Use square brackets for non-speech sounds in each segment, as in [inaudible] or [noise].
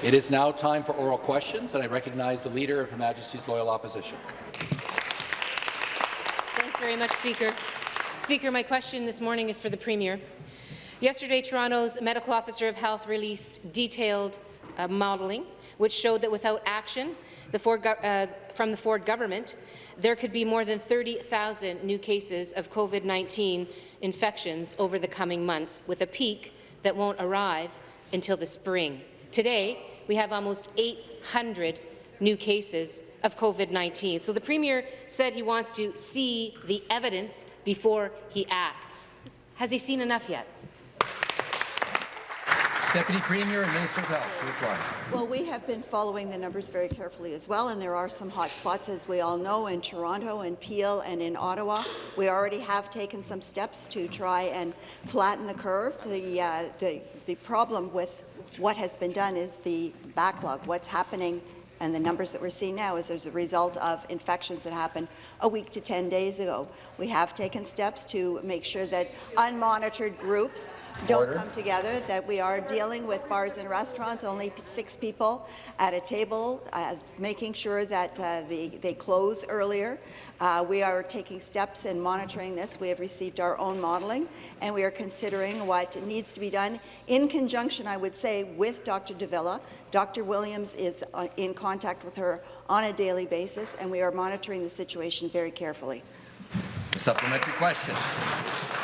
It is now time for oral questions, and I recognize the Leader of Her Majesty's Loyal Opposition. Thanks very much, Speaker. Speaker, my question this morning is for the Premier. Yesterday, Toronto's Medical Officer of Health released detailed uh, modelling, which showed that without action the Ford, uh, from the Ford government, there could be more than 30,000 new cases of COVID-19 infections over the coming months, with a peak that won't arrive until the spring. Today, we have almost 800 new cases of COVID-19. So the Premier said he wants to see the evidence before he acts. Has he seen enough yet? Deputy Premier and Minister of Health to reply. Well, we have been following the numbers very carefully as well, and there are some hot spots, as we all know, in Toronto and Peel and in Ottawa. We already have taken some steps to try and flatten the curve. The, uh, the, the problem with what has been done is the backlog, what's happening and the numbers that we're seeing now is as a result of infections that happened a week to 10 days ago. We have taken steps to make sure that unmonitored groups don't Order. come together, that we are dealing with bars and restaurants, only six people at a table, uh, making sure that uh, they, they close earlier. Uh, we are taking steps in monitoring this. We have received our own modelling, and we are considering what needs to be done in conjunction, I would say, with Dr. de Villa. Dr. Williams is uh, in contact with her on a daily basis, and we are monitoring the situation very carefully. Supplementary question.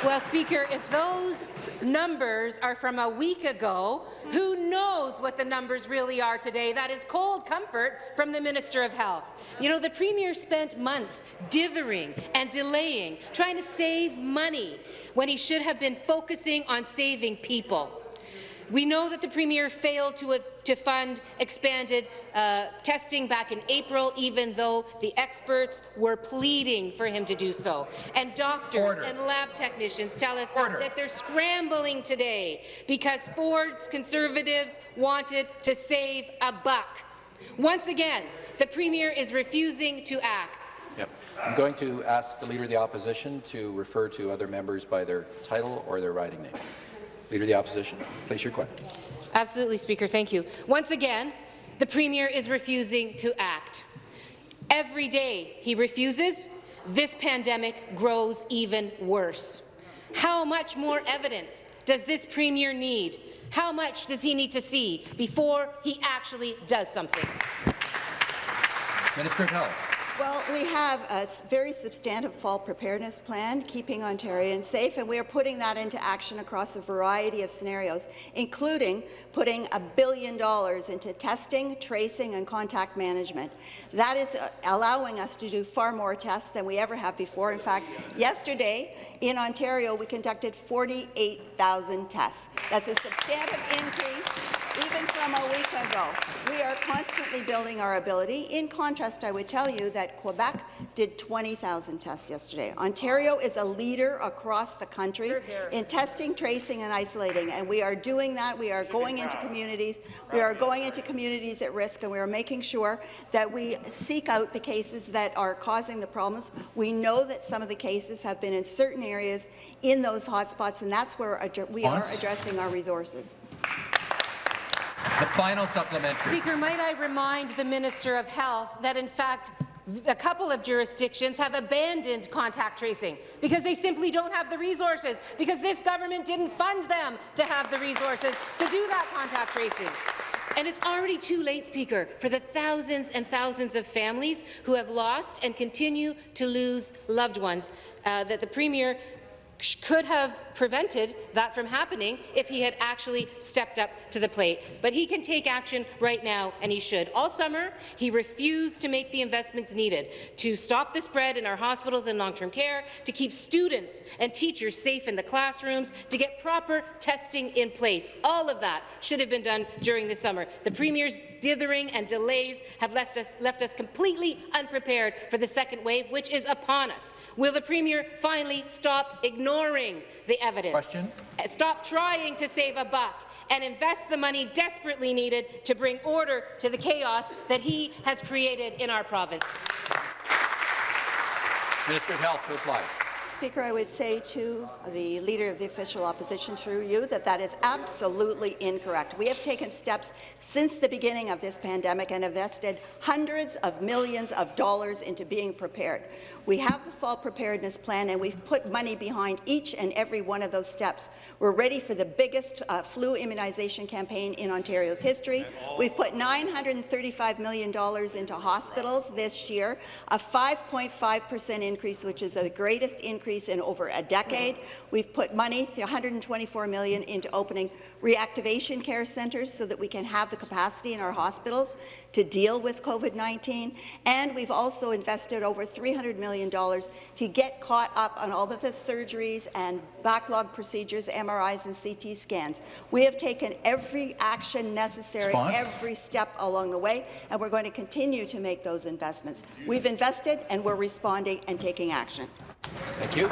Well, Speaker, if those numbers are from a week ago, who knows what the numbers really are today? That is cold comfort from the Minister of Health. You know, the Premier spent months dithering and delaying, trying to save money, when he should have been focusing on saving people. We know that the Premier failed to, to fund expanded uh, testing back in April, even though the experts were pleading for him to do so. And doctors Order. and lab technicians tell us Order. that they're scrambling today because Ford's Conservatives wanted to save a buck. Once again, the Premier is refusing to act. Yep. I'm going to ask the Leader of the Opposition to refer to other members by their title or their riding name. Leader of the Opposition, place your question. Absolutely, Speaker. Thank you. Once again, the Premier is refusing to act. Every day he refuses, this pandemic grows even worse. How much more evidence does this Premier need? How much does he need to see before he actually does something? Minister of Health. Well, we have a very substantive fall preparedness plan, keeping Ontarians safe, and we are putting that into action across a variety of scenarios, including putting a billion dollars into testing, tracing, and contact management. That is uh, allowing us to do far more tests than we ever have before. In fact, yesterday in Ontario, we conducted 48,000 tests. That's a substantive increase even from a week ago. We are constantly building our ability. In contrast, I would tell you that Quebec did 20,000 tests yesterday. Ontario is a leader across the country in testing, tracing, and isolating, and we are doing that. We are going into communities. We are going into communities at risk, and we are making sure that we seek out the cases that are causing the problems. We know that some of the cases have been in certain areas in those hotspots, and that's where we are addressing our resources. The final supplementary. Speaker, might I remind the Minister of Health that, in fact, a couple of jurisdictions have abandoned contact tracing because they simply don't have the resources, because this government didn't fund them to have the resources to do that contact tracing. And it's already too late, Speaker, for the thousands and thousands of families who have lost and continue to lose loved ones uh, that the Premier could have prevented that from happening if he had actually stepped up to the plate. But he can take action right now, and he should. All summer, he refused to make the investments needed to stop the spread in our hospitals and long-term care, to keep students and teachers safe in the classrooms, to get proper testing in place. All of that should have been done during the summer. The Premier's dithering and delays have left us, left us completely unprepared for the second wave, which is upon us. Will the Premier finally stop ignoring the evidence. Question. Uh, stop trying to save a buck and invest the money desperately needed to bring order to the chaos that he has created in our province. Minister of Health to reply. Speaker, I would say to the Leader of the Official Opposition through you that that is absolutely incorrect. We have taken steps since the beginning of this pandemic and invested hundreds of millions of dollars into being prepared. We have the fall preparedness plan, and we've put money behind each and every one of those steps. We're ready for the biggest uh, flu immunization campaign in Ontario's history. We've put $935 million into hospitals this year, a 5.5 percent increase, which is the greatest increase in over a decade. We've put money, 124 million, into opening reactivation care centres so that we can have the capacity in our hospitals to deal with COVID-19. And we've also invested over $300 million to get caught up on all of the surgeries and backlog procedures, MRIs and CT scans. We have taken every action necessary, Response? every step along the way, and we're going to continue to make those investments. We've invested, and we're responding and taking action. Thank you.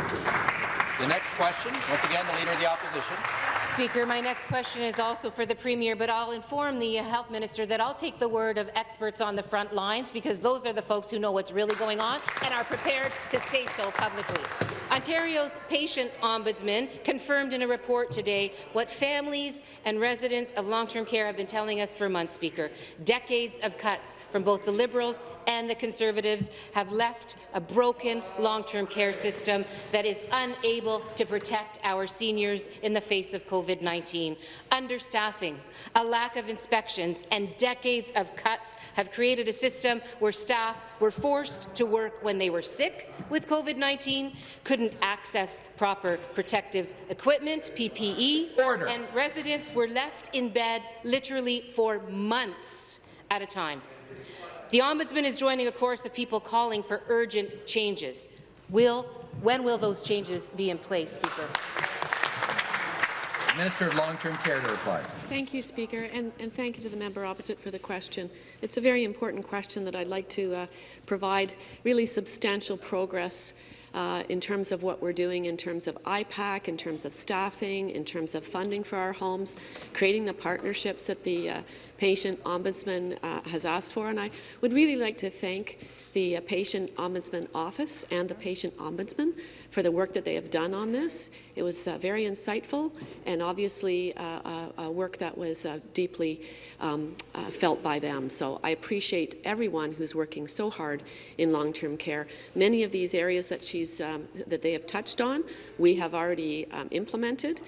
The next question, once again, the Leader of the Opposition. Speaker, my next question is also for the Premier, but I'll inform the Health Minister that I'll take the word of experts on the front lines because those are the folks who know what's really going on and are prepared to say so publicly. Ontario's patient ombudsman confirmed in a report today what families and residents of long-term care have been telling us for months, Speaker. Decades of cuts from both the Liberals and the Conservatives have left a broken long-term care system that is unable to protect our seniors in the face of COVID-19. Understaffing, a lack of inspections, and decades of cuts have created a system where staff were forced to work when they were sick with COVID-19, couldn't access proper protective equipment, PPE, Order. and residents were left in bed literally for months at a time. The Ombudsman is joining a chorus of people calling for urgent changes. Will, when will those changes be in place, Speaker? Minister of Long-Term Care to reply. Thank you, Speaker, and, and thank you to the member opposite for the question. It's a very important question that I'd like to uh, provide really substantial progress uh, in terms of what we're doing in terms of IPAC, in terms of staffing, in terms of funding for our homes, creating the partnerships that the uh, patient ombudsman uh, has asked for. And I would really like to thank the uh, Patient Ombudsman Office and the Patient Ombudsman for the work that they have done on this. It was uh, very insightful and obviously uh, uh, work that was uh, deeply um, uh, felt by them. So I appreciate everyone who's working so hard in long-term care. Many of these areas that she's um, that they have touched on, we have already um, implemented,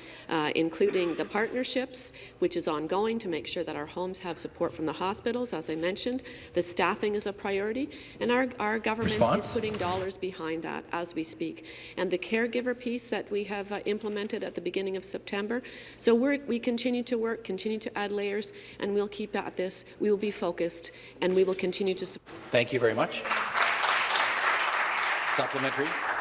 including the partnerships, which is ongoing to make sure that our homes have support from the hospitals. As I mentioned, the staffing is a priority, and our, our government Response? is putting dollars behind that as we speak. And the caregiver piece that we have uh, implemented at the beginning of September. So we're, we continue to work, continue to add layers, and we'll keep at this. We will be focused, and we will continue to support. Thank you very much. Supplementary.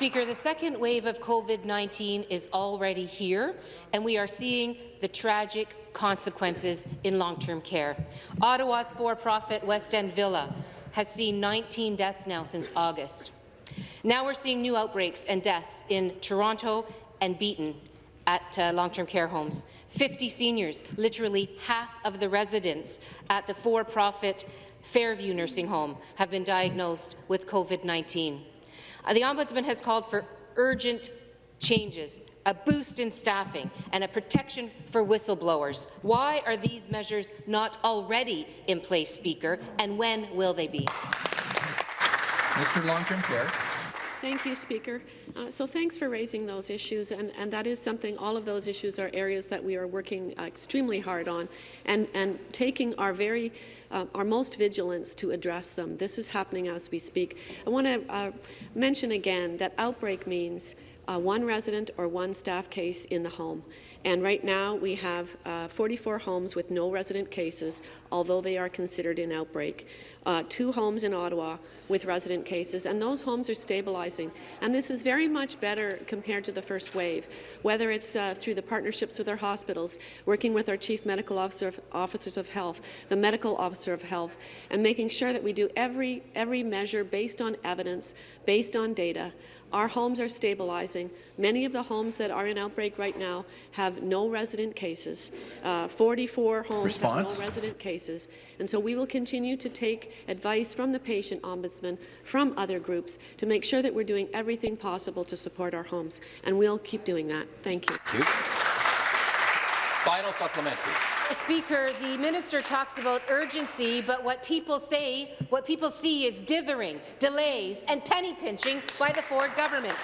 Speaker, the second wave of COVID-19 is already here, and we are seeing the tragic consequences in long-term care. Ottawa's for-profit West End Villa has seen 19 deaths now since August. Now we're seeing new outbreaks and deaths in Toronto and Beeton at uh, long-term care homes. 50 seniors, literally half of the residents at the for-profit Fairview Nursing Home have been diagnosed with COVID-19. Uh, the Ombudsman has called for urgent changes, a boost in staffing, and a protection for whistleblowers. Why are these measures not already in place, Speaker, and when will they be? Of Long-Term Care. Thank you, Speaker. Uh, so thanks for raising those issues, and, and that is something, all of those issues are areas that we are working uh, extremely hard on and, and taking our very, uh, our most vigilance to address them. This is happening as we speak. I want to uh, mention again that outbreak means uh, one resident or one staff case in the home. And right now, we have uh, 44 homes with no resident cases, although they are considered in outbreak. Uh, two homes in Ottawa with resident cases, and those homes are stabilizing. And this is very much better compared to the first wave, whether it's uh, through the partnerships with our hospitals, working with our chief medical officer of, officers of health, the medical officer of health, and making sure that we do every, every measure based on evidence, based on data. Our homes are stabilizing. Many of the homes that are in outbreak right now have no resident cases. Uh, 44 homes Response? have no resident cases. And so we will continue to take take advice from the patient ombudsman, from other groups, to make sure that we're doing everything possible to support our homes. And we'll keep doing that. Thank you. Thank you. Final supplementary. Speaker, the minister talks about urgency, but what people say, what people see is dithering, delays, and penny pinching by the Ford government.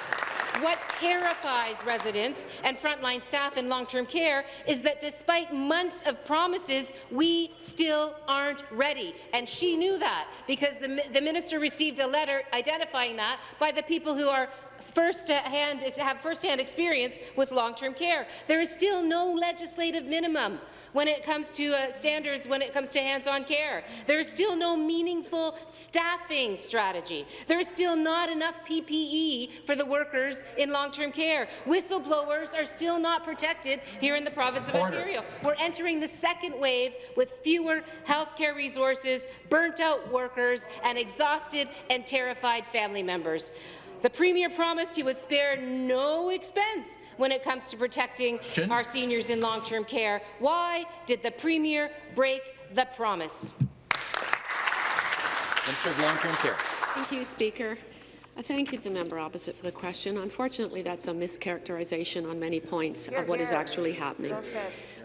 What terrifies residents and frontline staff in long-term care is that despite months of promises, we still aren't ready. And she knew that because the, the minister received a letter identifying that by the people who are first-hand have first-hand experience with long-term care. There is still no legislative minimum when it comes to uh, standards when it comes to hands-on care. There is still no meaningful staffing strategy. There is still not enough PPE for the workers in long-term care. Whistleblowers are still not protected here in the province of Order. Ontario. We're entering the second wave with fewer healthcare resources, burnt-out workers, and exhausted and terrified family members. The Premier promised he would spare no expense when it comes to protecting Question. our seniors in long-term care. Why did the Premier break the promise? Minister of Long-Term Care. Thank you, Speaker. I thank you, the member opposite, for the question. Unfortunately, that's a mischaracterization on many points of what is actually happening.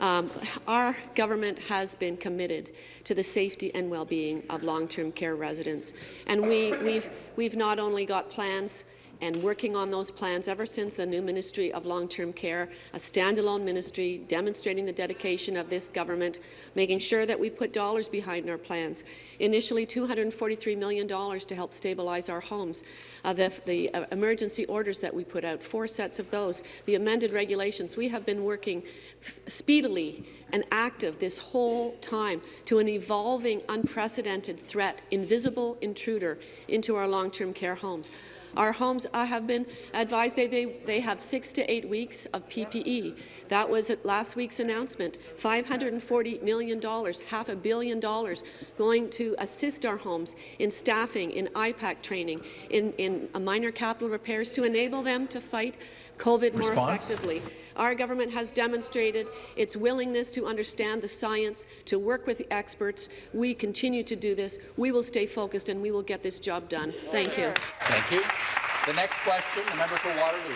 Um, our government has been committed to the safety and well-being of long-term care residents, and we, we've, we've not only got plans and working on those plans ever since the new Ministry of Long-Term Care, a standalone ministry demonstrating the dedication of this government, making sure that we put dollars behind our plans. Initially, $243 million to help stabilize our homes. Uh, the the uh, emergency orders that we put out, four sets of those, the amended regulations. We have been working speedily and active this whole time to an evolving, unprecedented threat, invisible intruder into our long-term care homes. Our homes uh, have been advised they, they, they have six to eight weeks of PPE. That was at last week's announcement. $540 million, half a billion dollars, going to assist our homes in staffing, in IPAC training, in, in minor capital repairs to enable them to fight COVID more effectively. Our government has demonstrated its willingness to understand the science, to work with the experts. We continue to do this. We will stay focused and we will get this job done. Thank you. Thank you. The next question, the member for Waterloo.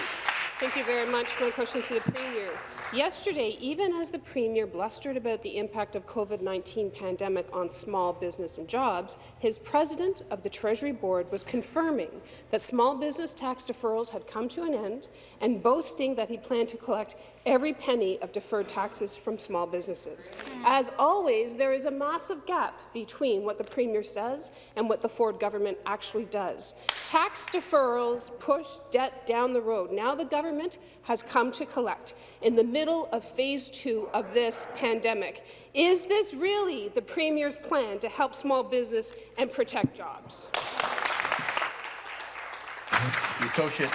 Thank you very much. My question is to the Premier. Yesterday, even as the Premier blustered about the impact of COVID-19 pandemic on small business and jobs, his president of the Treasury Board was confirming that small business tax deferrals had come to an end and boasting that he planned to collect every penny of deferred taxes from small businesses. As always, there is a massive gap between what the Premier says and what the Ford government actually does. Tax deferrals push debt down the road. Now the government has come to collect in the middle of phase two of this pandemic. Is this really the Premier's plan to help small business and protect jobs? The associate,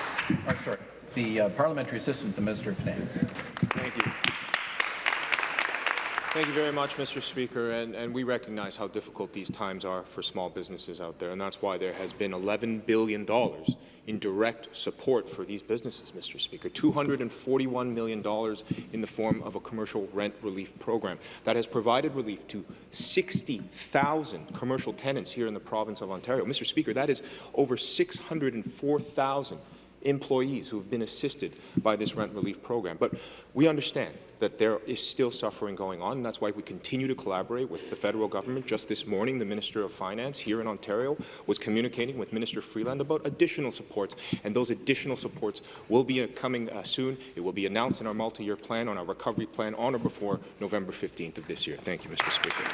or sorry, the uh, parliamentary assistant, the Minister of Finance. Thank you. Thank you very much, Mr. Speaker, and, and we recognize how difficult these times are for small businesses out there, and that's why there has been $11 billion in direct support for these businesses, Mr. Speaker, $241 million in the form of a commercial rent relief program that has provided relief to 60,000 commercial tenants here in the province of Ontario. Mr. Speaker, that is over 604,000 employees who have been assisted by this rent relief program. But we understand that there is still suffering going on, and that's why we continue to collaborate with the federal government. Just this morning, the Minister of Finance here in Ontario was communicating with Minister Freeland about additional supports, and those additional supports will be uh, coming uh, soon. It will be announced in our multi-year plan, on our recovery plan, on or before November 15th of this year. Thank you, Mr. Speaker.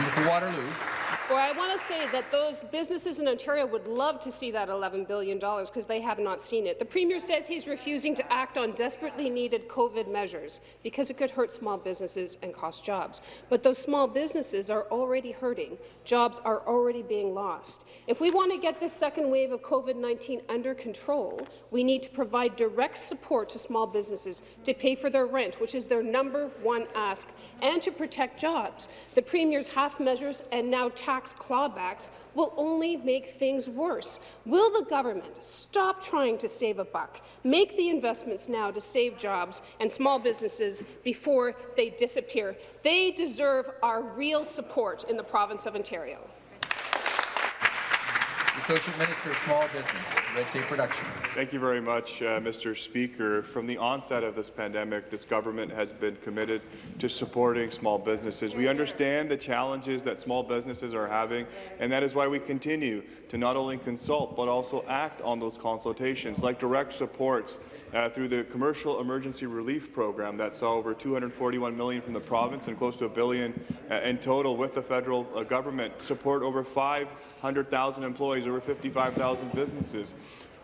Member Waterloo. Well, I want to say that those businesses in Ontario would love to see that $11 billion because they have not seen it. The Premier says he's refusing to act on desperately needed COVID measures because it could hurt small businesses and cost jobs. But those small businesses are already hurting. Jobs are already being lost. If we want to get this second wave of COVID-19 under control, we need to provide direct support to small businesses to pay for their rent, which is their number one ask, and to protect jobs. The Premier's half measures and now tax clawbacks will only make things worse. Will the government stop trying to save a buck, make the investments now to save jobs and small businesses before they disappear? They deserve our real support in the province of Ontario. Associate Minister of Small Business, Red Tape Reduction. Thank you very much, uh, Mr. Speaker. From the onset of this pandemic, this government has been committed to supporting small businesses. We understand the challenges that small businesses are having, and that is why we continue to not only consult but also act on those consultations, like direct supports uh, through the Commercial Emergency Relief Program that saw over 241 million from the province and close to a billion uh, in total with the federal uh, government, support over 500,000 employees, over 55,000 businesses.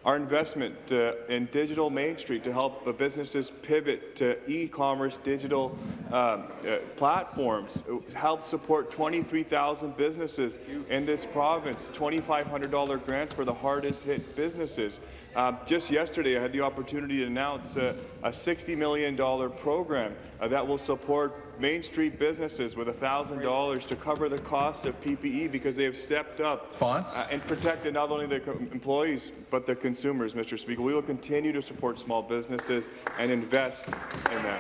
Our investment uh, in Digital Main Street to help uh, businesses pivot to e-commerce digital um, uh, platforms helped support 23,000 businesses in this province, $2,500 grants for the hardest hit businesses. Um, just yesterday, I had the opportunity to announce uh, a $60 million program uh, that will support Main Street businesses with $1,000 to cover the cost of PPE because they have stepped up uh, and protected not only their employees but the consumers, Mr. Speaker. We will continue to support small businesses and invest in them.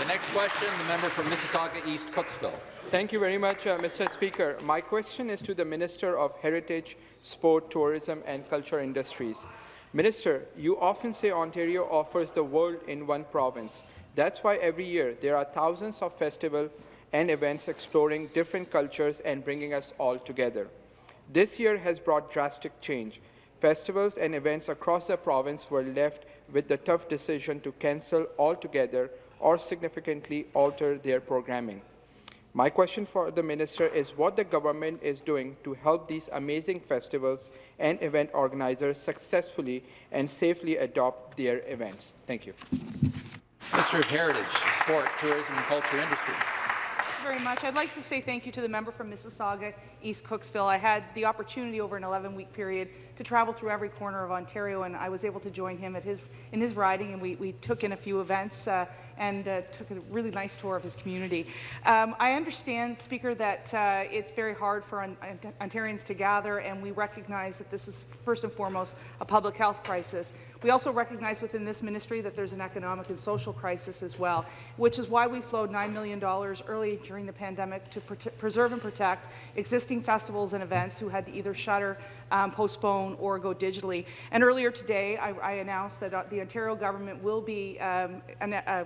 The next question, the member from Mississauga East Cooksville. Thank you very much, uh, Mr. Speaker. My question is to the Minister of Heritage, Sport, Tourism and Culture Industries. Minister, you often say Ontario offers the world in one province. That's why every year there are thousands of festivals and events exploring different cultures and bringing us all together. This year has brought drastic change. Festivals and events across the province were left with the tough decision to cancel altogether or significantly alter their programming. My question for the minister is what the government is doing to help these amazing festivals and event organizers successfully and safely adopt their events. Thank you. Minister of Heritage, Sport, Tourism and Culture Industries. very much. I'd like to say thank you to the member from Mississauga, East Cooksville. I had the opportunity over an 11-week period to travel through every corner of Ontario, and I was able to join him at his in his riding, and we, we took in a few events uh, and uh, took a really nice tour of his community. Um, I understand, Speaker, that uh, it's very hard for on, Ontarians to gather, and we recognize that this is first and foremost a public health crisis. We also recognize within this ministry that there's an economic and social crisis as well, which is why we flowed $9 million early during the pandemic to preserve and protect existing festivals and events who had to either shutter, um, postpone, or go digitally. And earlier today, I, I announced that uh, the Ontario government will be um, an, uh,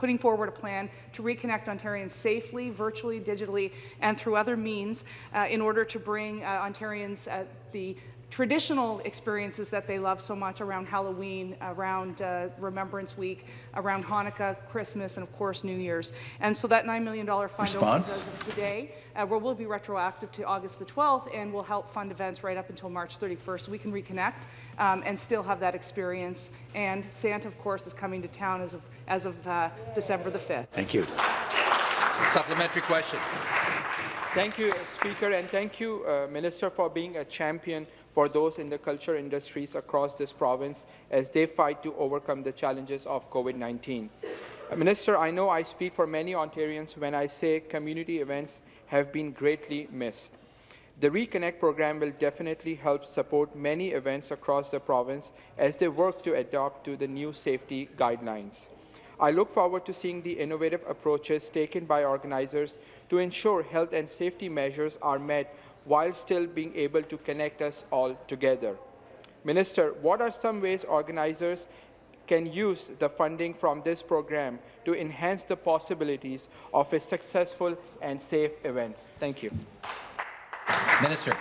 putting forward a plan to reconnect Ontarians safely, virtually, digitally, and through other means uh, in order to bring uh, Ontarians uh, the traditional experiences that they love so much around Halloween, around uh, Remembrance Week, around Hanukkah, Christmas, and of course New Year's. And so that $9 million fund Response? as of today uh, will be retroactive to August the 12th and will help fund events right up until March 31st. So we can reconnect um, and still have that experience. And Santa, of course, is coming to town as of, as of uh, December the 5th. Thank you. Supplementary question. Thank you, Speaker, and thank you, uh, Minister, for being a champion for those in the culture industries across this province as they fight to overcome the challenges of COVID-19. Uh, Minister, I know I speak for many Ontarians when I say community events have been greatly missed. The Reconnect program will definitely help support many events across the province as they work to adapt to the new safety guidelines. I look forward to seeing the innovative approaches taken by organizers to ensure health and safety measures are met while still being able to connect us all together. Minister, what are some ways organizers can use the funding from this program to enhance the possibilities of a successful and safe events? Thank you. Minister.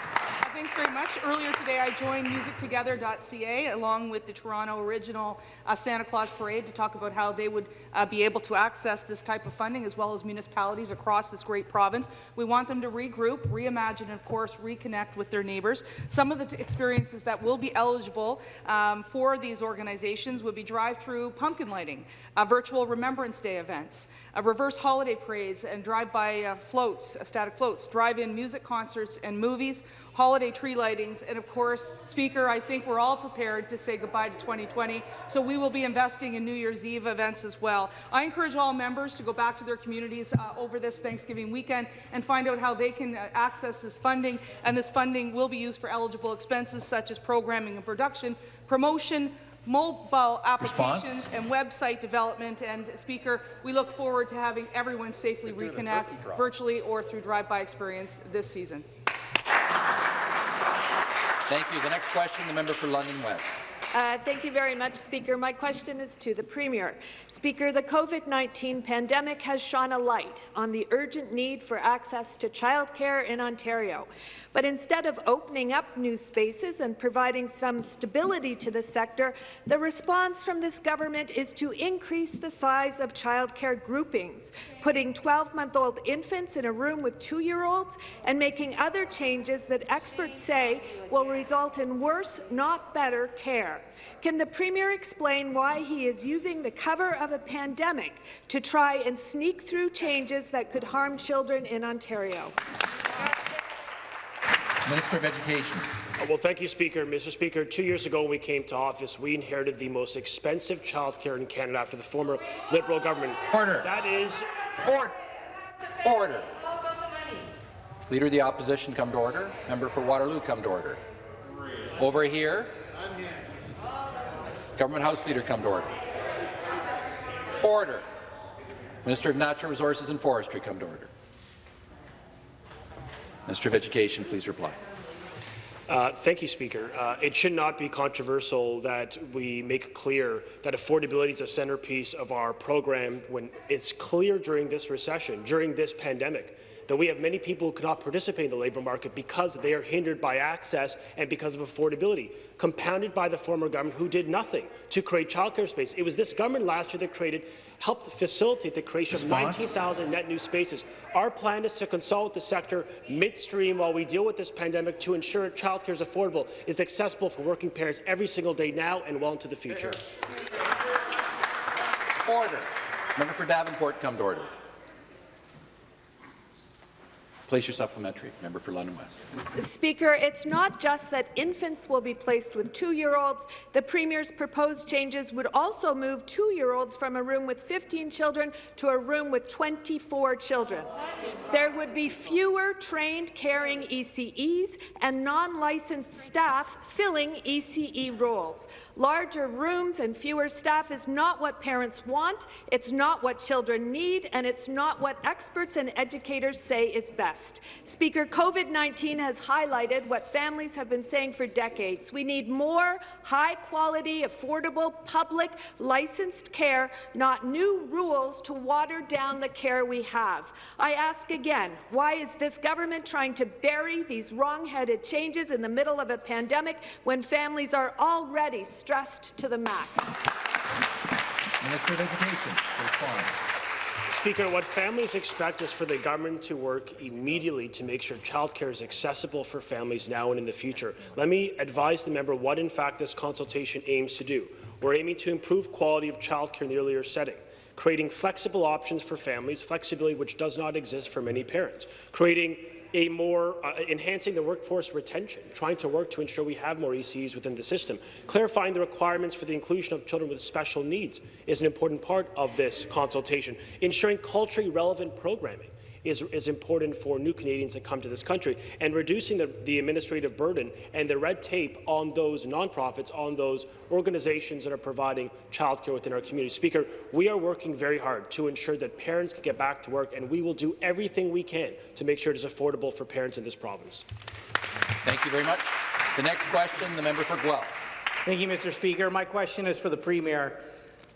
Thanks very much. Earlier today, I joined musictogether.ca along with the Toronto Original uh, Santa Claus Parade to talk about how they would uh, be able to access this type of funding as well as municipalities across this great province. We want them to regroup, reimagine, and of course, reconnect with their neighbours. Some of the experiences that will be eligible um, for these organizations would be drive-through pumpkin lighting, uh, virtual Remembrance Day events, reverse holiday parades and drive-by uh, floats, uh, static floats, drive-in music concerts and movies, holiday tree lightings, and of course, Speaker, I think we're all prepared to say goodbye to 2020, so we will be investing in New Year's Eve events as well. I encourage all members to go back to their communities uh, over this Thanksgiving weekend and find out how they can uh, access this funding, and this funding will be used for eligible expenses such as programming and production, promotion, mobile applications Response? and website development. And Speaker, we look forward to having everyone safely reconnect virtually or through drive-by experience this season. Thank you. The next question, the member for London West. Uh, thank you very much, Speaker. My question is to the Premier. Speaker, the COVID-19 pandemic has shone a light on the urgent need for access to childcare in Ontario. But instead of opening up new spaces and providing some stability to the sector, the response from this government is to increase the size of childcare groupings, putting 12-month-old infants in a room with two-year-olds and making other changes that experts say will result in worse, not better, care. Can the Premier explain why he is using the cover of a pandemic to try and sneak through changes that could harm children in Ontario? Minister of Education. Uh, Well, thank you, Speaker. Mr. Speaker, two years ago when we came to office, we inherited the most expensive childcare in Canada after the former Liberal government. Order. That is Order. Order. Leader of the Opposition, come to order. Member for Waterloo, come to order. Over here. I'm here. Government House Leader, come to order. Order. Minister of Natural Resources and Forestry, come to order. Minister of Education, please reply. Uh, thank you, Speaker. Uh, it should not be controversial that we make clear that affordability is a centerpiece of our program when it's clear during this recession, during this pandemic, that we have many people who cannot participate in the labour market because they are hindered by access and because of affordability, compounded by the former government who did nothing to create childcare space. It was this government last year that created, helped facilitate the creation Response? of 19,000 net new spaces. Our plan is to consult the sector midstream while we deal with this pandemic to ensure childcare is affordable, is accessible for working parents every single day now and well into the future. Order. Member for Davenport, come to order. Place your supplementary. Member for London West. Speaker, it's not just that infants will be placed with two-year-olds. The Premier's proposed changes would also move two-year-olds from a room with 15 children to a room with 24 children. There would be fewer trained caring ECEs and non-licensed staff filling ECE roles. Larger rooms and fewer staff is not what parents want, it's not what children need, and it's not what experts and educators say is best. Speaker, COVID-19 has highlighted what families have been saying for decades. We need more high-quality, affordable, public, licensed care, not new rules to water down the care we have. I ask again, why is this government trying to bury these wrong-headed changes in the middle of a pandemic when families are already stressed to the max? Minister of Education respond. Speaker, what families expect is for the government to work immediately to make sure childcare is accessible for families now and in the future. Let me advise the member what, in fact, this consultation aims to do. We're aiming to improve quality of childcare in the earlier setting, creating flexible options for families, flexibility which does not exist for many parents, creating a more uh, enhancing the workforce retention, trying to work to ensure we have more ECs within the system. Clarifying the requirements for the inclusion of children with special needs is an important part of this consultation. Ensuring culturally relevant programming is, is important for new Canadians that come to this country, and reducing the, the administrative burden and the red tape on those nonprofits, on those organizations that are providing childcare within our community. Speaker, we are working very hard to ensure that parents can get back to work, and we will do everything we can to make sure it is affordable for parents in this province. Thank you very much. The next question, the member for Guelph. Thank you, Mr. Speaker. My question is for the Premier.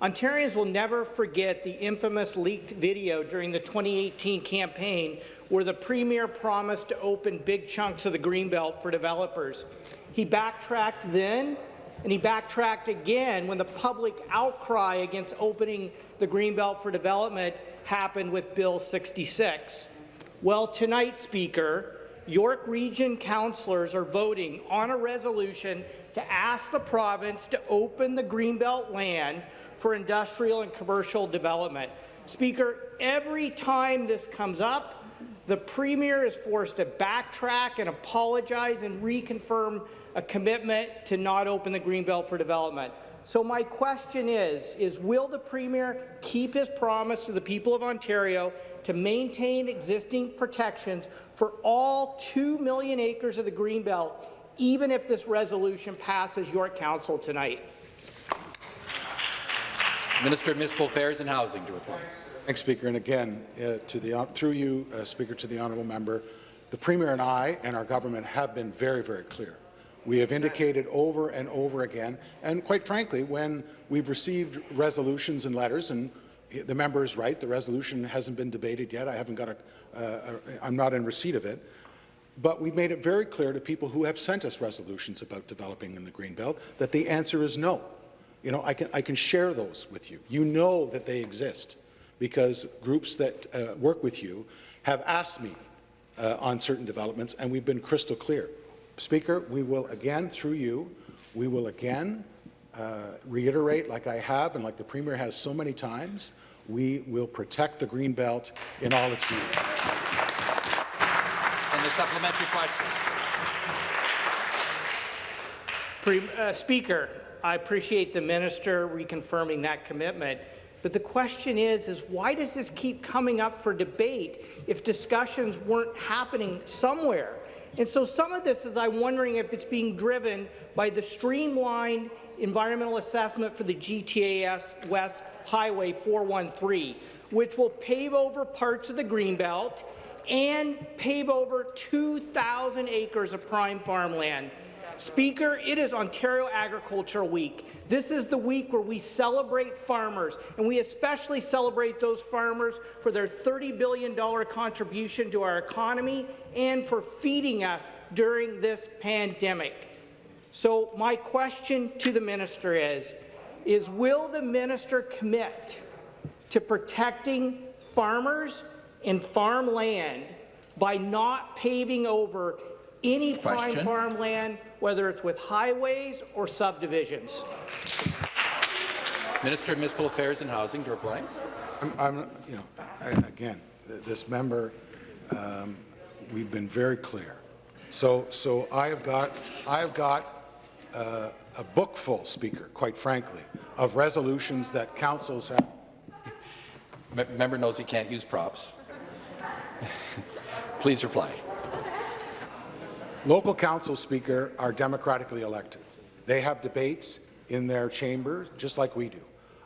Ontarians will never forget the infamous leaked video during the 2018 campaign where the Premier promised to open big chunks of the Greenbelt for developers. He backtracked then, and he backtracked again when the public outcry against opening the Greenbelt for development happened with Bill 66. Well, tonight, Speaker, York Region councillors are voting on a resolution to ask the province to open the Greenbelt land for industrial and commercial development. Speaker, every time this comes up, the Premier is forced to backtrack and apologize and reconfirm a commitment to not open the Greenbelt for development. So my question is, is will the Premier keep his promise to the people of Ontario to maintain existing protections for all 2 million acres of the Greenbelt, even if this resolution passes York Council tonight? Minister of Municipal Affairs and Housing to reply. Thanks, Speaker. And again, uh, to the, through you, uh, Speaker, to the honourable member, the Premier and I and our government have been very, very clear. We have indicated over and over again, and quite frankly, when we've received resolutions and letters, and the member is right, the resolution hasn't been debated yet. I haven't got a, uh, I'm not in receipt of it. But we've made it very clear to people who have sent us resolutions about developing in the Greenbelt that the answer is no. You know, I can, I can share those with you. You know that they exist because groups that uh, work with you have asked me uh, on certain developments, and we've been crystal clear. Speaker, we will again, through you, we will again uh, reiterate, like I have and like the Premier has so many times, we will protect the green belt in all its beauty. And the supplementary question. Pre uh, Speaker, I appreciate the minister reconfirming that commitment. But the question is, is why does this keep coming up for debate if discussions weren't happening somewhere? And so some of this is I'm wondering if it's being driven by the streamlined environmental assessment for the GTAS West Highway 413, which will pave over parts of the Greenbelt and pave over 2,000 acres of prime farmland. Speaker, it is Ontario Agricultural Week. This is the week where we celebrate farmers, and we especially celebrate those farmers for their $30 billion contribution to our economy and for feeding us during this pandemic. So my question to the minister is, is will the minister commit to protecting farmers and farmland by not paving over any Question. prime farmland, whether it's with highways or subdivisions. Minister of Municipal Affairs and Housing to reply. I'm, I'm you know, I, again, this member, um, we've been very clear. So, so I have got, I have got uh, a book full, Speaker, quite frankly, of resolutions that councils have. M member knows he can't use props. [laughs] Please reply. Local council speaker are democratically elected. They have debates in their chamber, just like we do.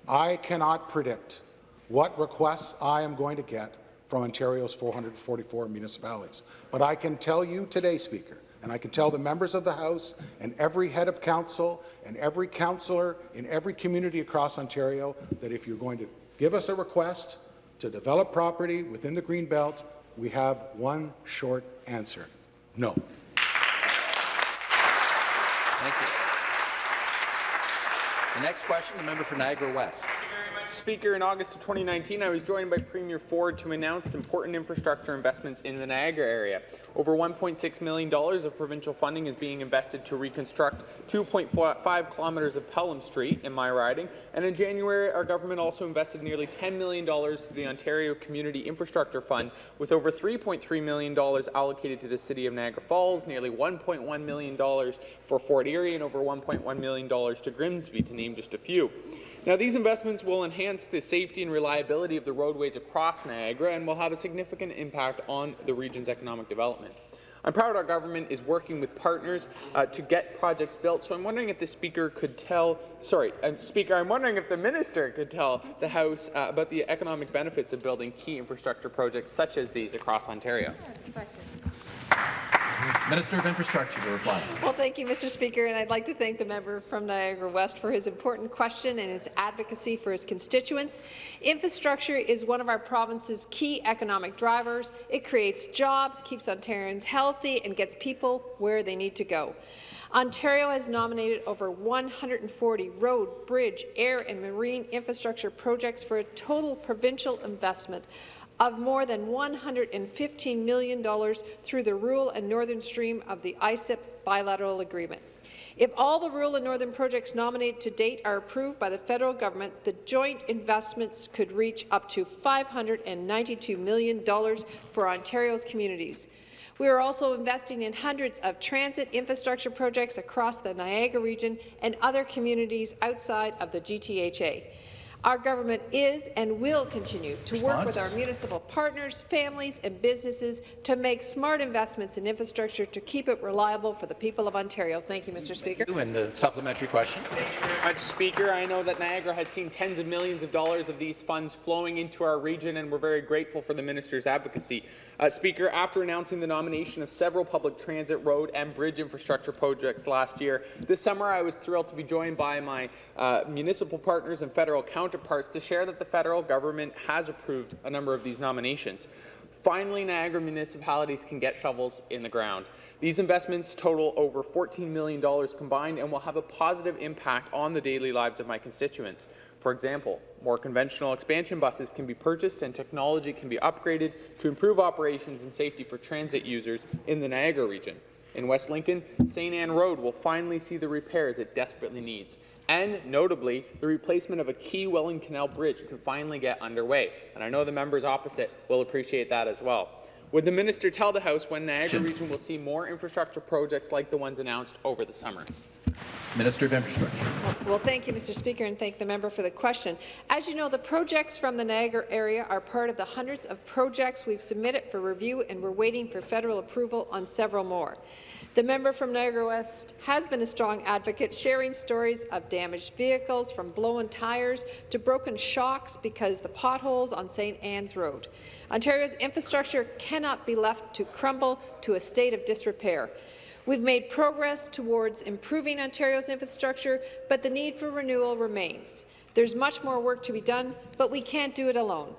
I cannot predict what requests I am going to get from Ontario's 444 municipalities. But I can tell you today, Speaker, and I can tell the members of the House and every head of council and every councillor in every community across Ontario that if you're going to give us a request to develop property within the Greenbelt, we have one short answer, no. Thank you. The next question, the member for Niagara West. Speaker, in August of 2019, I was joined by Premier Ford to announce important infrastructure investments in the Niagara area. Over $1.6 million of provincial funding is being invested to reconstruct 2.5 kilometres of Pelham Street in my riding, and in January, our government also invested nearly $10 million to the Ontario Community Infrastructure Fund, with over $3.3 million allocated to the City of Niagara Falls, nearly $1.1 million for Fort Erie, and over $1.1 million to Grimsby, to name just a few. Now, these investments will enhance the safety and reliability of the roadways across Niagara and will have a significant impact on the region's economic development. I'm proud our government is working with partners uh, to get projects built, so I'm wondering if the Speaker could tell, sorry, uh, Speaker, I'm wondering if the Minister could tell the House uh, about the economic benefits of building key infrastructure projects such as these across Ontario. Minister of Infrastructure to reply. Well, thank you, Mr. Speaker, and I'd like to thank the member from Niagara West for his important question and his advocacy for his constituents. Infrastructure is one of our province's key economic drivers. It creates jobs, keeps Ontarians healthy, and gets people where they need to go. Ontario has nominated over 140 road, bridge, air and marine infrastructure projects for a total provincial investment of more than $115 million through the rural and northern stream of the ICIP bilateral agreement. If all the rural and northern projects nominated to date are approved by the federal government, the joint investments could reach up to $592 million for Ontario's communities. We are also investing in hundreds of transit infrastructure projects across the Niagara region and other communities outside of the GTHA. Our government is and will continue to work with our municipal partners, families and businesses to make smart investments in infrastructure to keep it reliable for the people of Ontario. Thank you, Mr. Speaker. And the supplementary question. Thank you very much, Speaker. I know that Niagara has seen tens of millions of dollars of these funds flowing into our region, and we're very grateful for the minister's advocacy. Uh, Speaker, after announcing the nomination of several public transit, road, and bridge infrastructure projects last year, this summer I was thrilled to be joined by my uh, municipal partners and federal counterparts to share that the federal government has approved a number of these nominations. Finally, Niagara municipalities can get shovels in the ground. These investments total over $14 million combined and will have a positive impact on the daily lives of my constituents. For example, more conventional expansion buses can be purchased and technology can be upgraded to improve operations and safety for transit users in the Niagara region. In West Lincoln, St. Anne Road will finally see the repairs it desperately needs. And notably, the replacement of a key Welland Canal Bridge can finally get underway. And I know the members opposite will appreciate that as well. Would the minister tell the House when Niagara region will see more infrastructure projects like the ones announced over the summer? Minister of Infrastructure. Well, thank you, Mr. Speaker, and thank the member for the question. As you know, the projects from the Niagara area are part of the hundreds of projects we've submitted for review, and we're waiting for federal approval on several more. The member from Niagara West has been a strong advocate, sharing stories of damaged vehicles, from blown tires to broken shocks because the potholes on St. Anne's Road. Ontario's infrastructure cannot be left to crumble to a state of disrepair. We've made progress towards improving Ontario's infrastructure, but the need for renewal remains. There's much more work to be done, but we can't do it alone.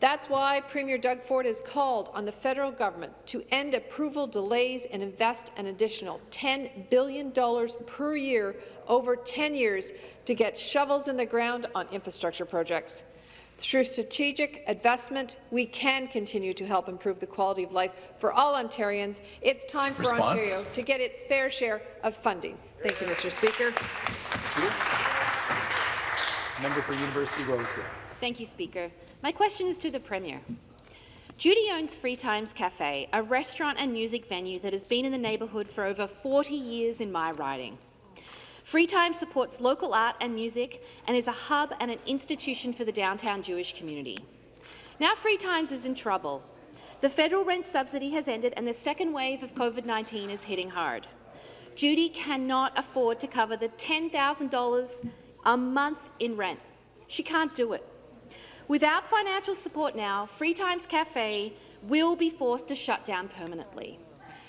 That's why Premier Doug Ford has called on the federal government to end approval delays and invest an additional $10 billion per year over 10 years to get shovels in the ground on infrastructure projects. Through strategic investment, we can continue to help improve the quality of life for all Ontarians. It's time for Response? Ontario to get its fair share of funding. Thank you, Mr. Speaker. Member for University Rosedale. Thank you, Speaker. My question is to the Premier. Judy owns Free Times Cafe, a restaurant and music venue that has been in the neighbourhood for over 40 years in my riding. Free Time supports local art and music and is a hub and an institution for the downtown Jewish community. Now Free Times is in trouble. The federal rent subsidy has ended and the second wave of COVID-19 is hitting hard. Judy cannot afford to cover the $10,000 a month in rent. She can't do it. Without financial support now, Free Times Cafe will be forced to shut down permanently.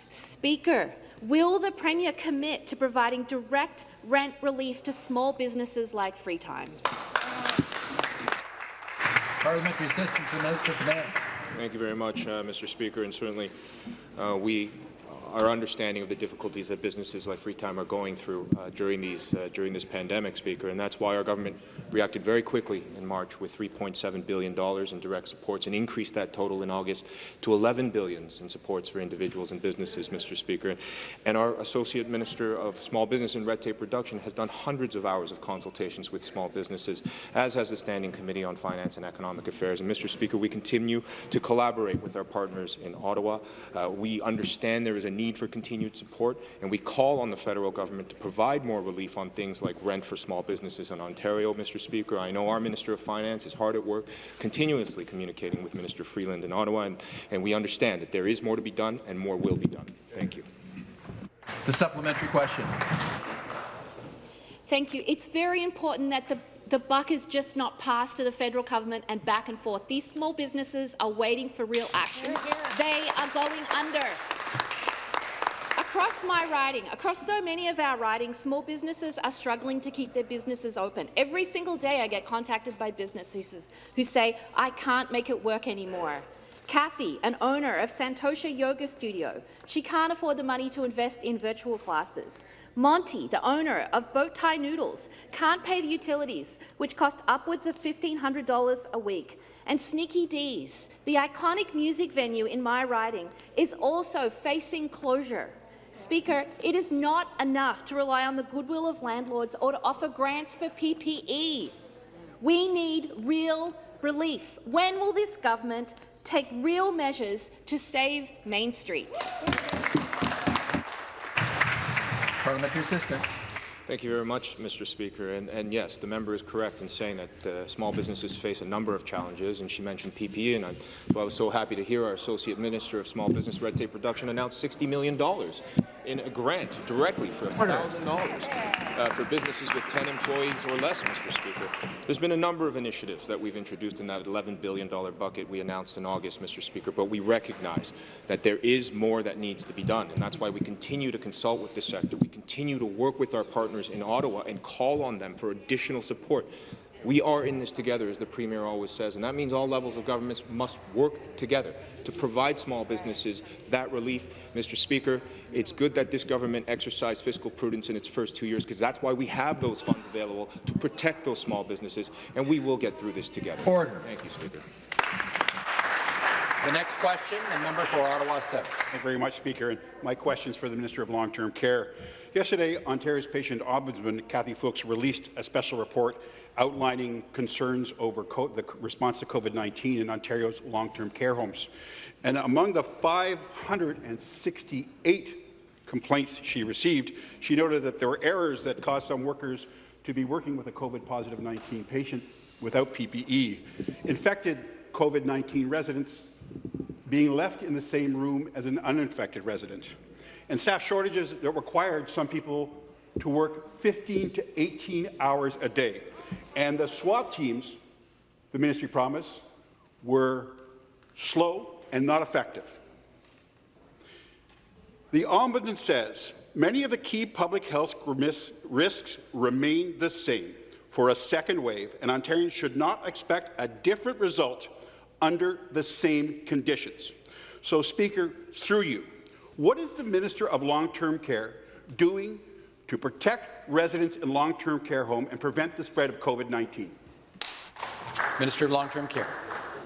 Speaker, will the Premier commit to providing direct rent relief to small businesses like Free Times? Parliamentary Assistant to the Minister of Finance. Thank you very much, uh, Mr. Speaker, and certainly uh, we our understanding of the difficulties that businesses like Freetime are going through uh, during these uh, during this pandemic, Speaker, and that's why our government reacted very quickly in March with 3.7 billion dollars in direct supports and increased that total in August to $11 billion in supports for individuals and businesses, Mr. Speaker. And our Associate Minister of Small Business and Red Tape Reduction has done hundreds of hours of consultations with small businesses, as has the Standing Committee on Finance and Economic Affairs. And Mr. Speaker, we continue to collaborate with our partners in Ottawa. Uh, we understand there is a need for continued support, and we call on the federal government to provide more relief on things like rent for small businesses in Ontario, Mr. Speaker. I know our Minister of Finance is hard at work, continuously communicating with Minister Freeland in Ottawa, and, and we understand that there is more to be done and more will be done. Thank you. The supplementary question. Thank you. It's very important that the the buck is just not passed to the federal government and back and forth. These small businesses are waiting for real action. They are going under. Across my riding, across so many of our ridings, small businesses are struggling to keep their businesses open. Every single day I get contacted by businesses who say, I can't make it work anymore. Kathy, an owner of Santosha Yoga Studio, she can't afford the money to invest in virtual classes. Monty, the owner of Boat Tie Noodles, can't pay the utilities, which cost upwards of $1,500 a week. And Sneaky Dee's, the iconic music venue in my riding, is also facing closure. Speaker, it is not enough to rely on the goodwill of landlords or to offer grants for PPE. We need real relief. When will this government take real measures to save Main Street? Parliamentary Assistant. Thank you very much, Mr. Speaker. And, and, yes, the member is correct in saying that uh, small businesses face a number of challenges, and she mentioned PPE, and I, I was so happy to hear our Associate Minister of Small Business Red Tape Reduction announce $60 million in a grant directly for $1,000 uh, for businesses with 10 employees or less, Mr. Speaker. There's been a number of initiatives that we've introduced in that $11 billion bucket we announced in August, Mr. Speaker, but we recognize that there is more that needs to be done, and that's why we continue to consult with the sector. We continue to work with our partners in Ottawa and call on them for additional support. We are in this together, as the Premier always says, and that means all levels of governments must work together to provide small businesses that relief. Mr. Speaker, it's good that this government exercised fiscal prudence in its first two years, because that's why we have those funds available to protect those small businesses, and we will get through this together. Order. Thank you, Speaker. The next question, the member for Ottawa South. Thank you very much, Speaker. And my question is for the Minister of Long-Term Care. Yesterday, Ontario's patient ombudsman, Cathy Fooks, released a special report outlining concerns over the response to COVID-19 in Ontario's long-term care homes. And among the 568 complaints she received, she noted that there were errors that caused some workers to be working with a COVID-positive 19 patient without PPE. Infected COVID-19 residents being left in the same room as an uninfected resident, and staff shortages that required some people to work 15 to 18 hours a day. And the SWAT teams, the ministry promised, were slow and not effective. The Ombudsman says many of the key public health risks remain the same for a second wave, and Ontarians should not expect a different result under the same conditions. So, Speaker, through you, what is the Minister of Long-Term Care doing to protect residents in long-term care home and prevent the spread of COVID-19? Minister of Long-Term Care.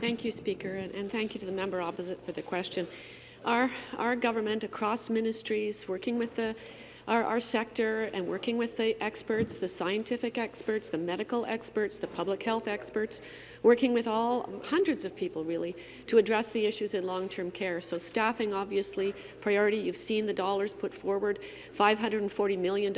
Thank you, Speaker, and, and thank you to the member opposite for the question. Our, our government across ministries, working with the our, our sector and working with the experts, the scientific experts, the medical experts, the public health experts, working with all hundreds of people really to address the issues in long-term care. So staffing, obviously, priority. You've seen the dollars put forward, $540 million,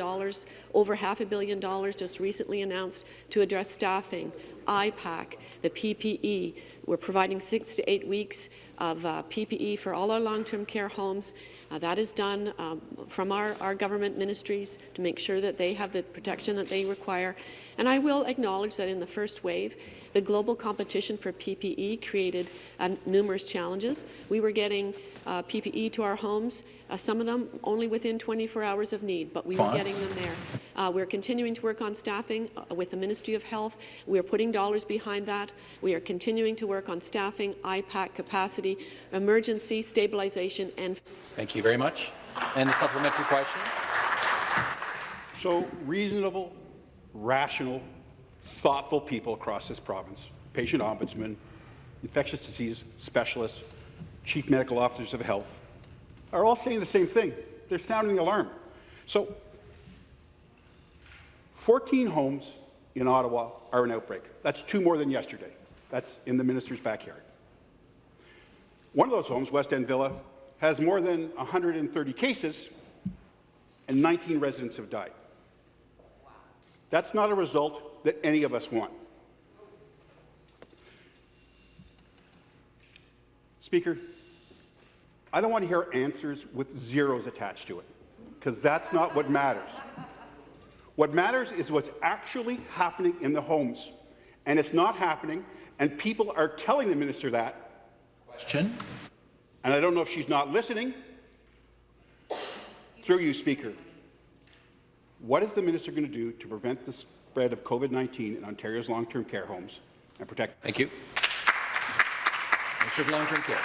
over half a billion dollars just recently announced to address staffing, IPAC, the PPE. We're providing six to eight weeks of uh, PPE for all our long-term care homes. Uh, that is done um, from our, our government ministries to make sure that they have the protection that they require. And I will acknowledge that in the first wave, the global competition for PPE created uh, numerous challenges. We were getting uh, PPE to our homes, uh, some of them only within 24 hours of need, but we were getting them there. Uh, we're continuing to work on staffing uh, with the Ministry of Health. We are putting dollars behind that. We are continuing to work on staffing, IPAC capacity, emergency stabilization, and... Thank you very much. And the supplementary question. So reasonable, rational, thoughtful people across this province, patient ombudsman, infectious disease specialists, chief medical officers of health, are all saying the same thing. They're sounding the alarm. So 14 homes in Ottawa are an outbreak. That's two more than yesterday. That's in the minister's backyard. One of those homes, West End Villa, has more than 130 cases and 19 residents have died. That's not a result that any of us want. Speaker, I don't want to hear answers with zeros attached to it, because that's not what matters. What matters is what's actually happening in the homes, and it's not happening, and people are telling the minister that. Question. And I don't know if she's not listening. Through you, Speaker, what is the minister going to do to prevent the spread of COVID-19 in Ontario's long-term care homes and protect? Thank you. Minister of Long-Term Care.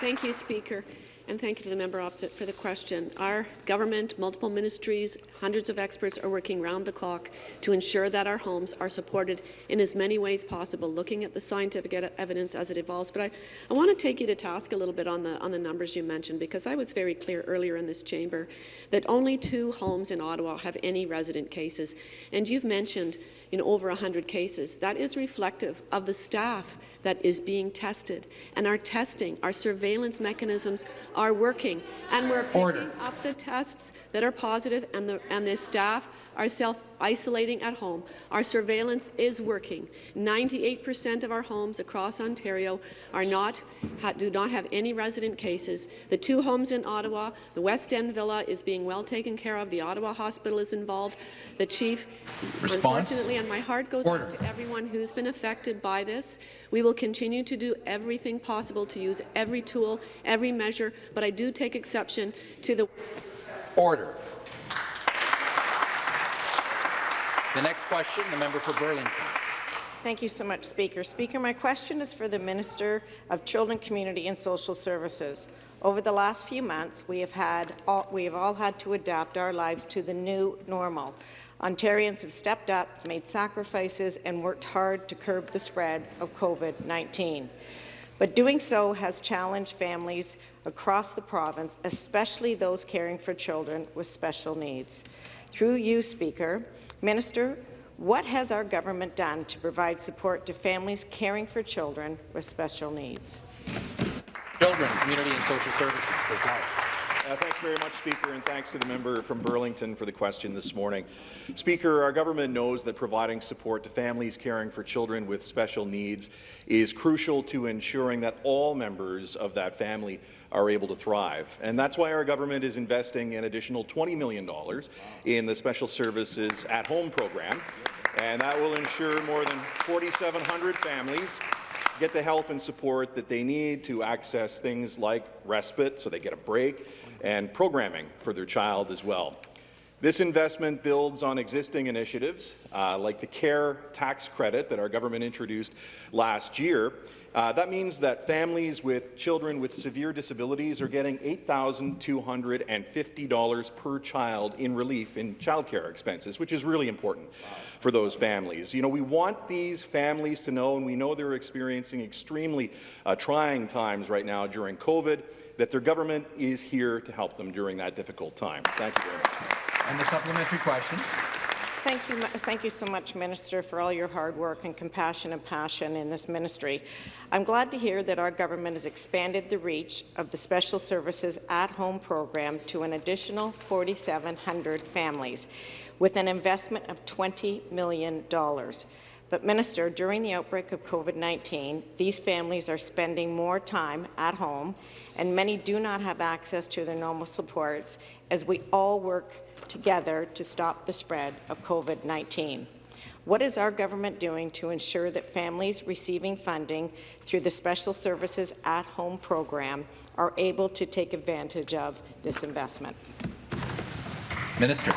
Thank you, Speaker. And thank you to the member opposite for the question. Our government, multiple ministries, hundreds of experts are working round the clock to ensure that our homes are supported in as many ways possible, looking at the scientific evidence as it evolves. But I, I want to take you to task a little bit on the, on the numbers you mentioned, because I was very clear earlier in this chamber that only two homes in Ottawa have any resident cases. And you've mentioned in over 100 cases. That is reflective of the staff that is being tested. And our testing, our surveillance, surveillance mechanisms are working, and we're picking Order. up the tests that are positive, and the and the staff are self-isolating at home. Our surveillance is working. 98% of our homes across Ontario are not do not have any resident cases. The two homes in Ottawa, the West End Villa, is being well taken care of. The Ottawa Hospital is involved. The chief, Response? unfortunately, and my heart goes Order. out to everyone who's been affected by this. We will continue to do everything possible to use every tool, every measure, but I do take exception to the Order. The next question, the member for Burlington. Thank you so much, Speaker. Speaker, my question is for the Minister of Children, Community and Social Services. Over the last few months, we have, had all, we have all had to adapt our lives to the new normal. Ontarians have stepped up, made sacrifices, and worked hard to curb the spread of COVID-19. But doing so has challenged families across the province, especially those caring for children with special needs. Through you, Speaker, Minister, what has our government done to provide support to families caring for children with special needs? Children, Community and Social Services. Reply. Uh, thanks very much, Speaker, and thanks to the member from Burlington for the question this morning. Speaker, our government knows that providing support to families caring for children with special needs is crucial to ensuring that all members of that family are able to thrive. And that's why our government is investing an additional $20 million in the Special Services at Home program, and that will ensure more than 4,700 families get the help and support that they need to access things like respite, so they get a break, and programming for their child as well. This investment builds on existing initiatives uh, like the CARE tax credit that our government introduced last year. Uh, that means that families with children with severe disabilities are getting $8,250 per child in relief in childcare expenses, which is really important for those families. You know, we want these families to know, and we know they're experiencing extremely uh, trying times right now during COVID, that their government is here to help them during that difficult time. Thank you very much. And the supplementary question. Thank you, thank you so much, Minister, for all your hard work and compassion and passion in this ministry. I'm glad to hear that our government has expanded the reach of the Special Services at-Home program to an additional 4,700 families, with an investment of $20 million. But, Minister, during the outbreak of COVID-19, these families are spending more time at home, and many do not have access to their normal supports as we all work together to stop the spread of COVID-19. What is our government doing to ensure that families receiving funding through the Special Services at-Home program are able to take advantage of this investment? Minister.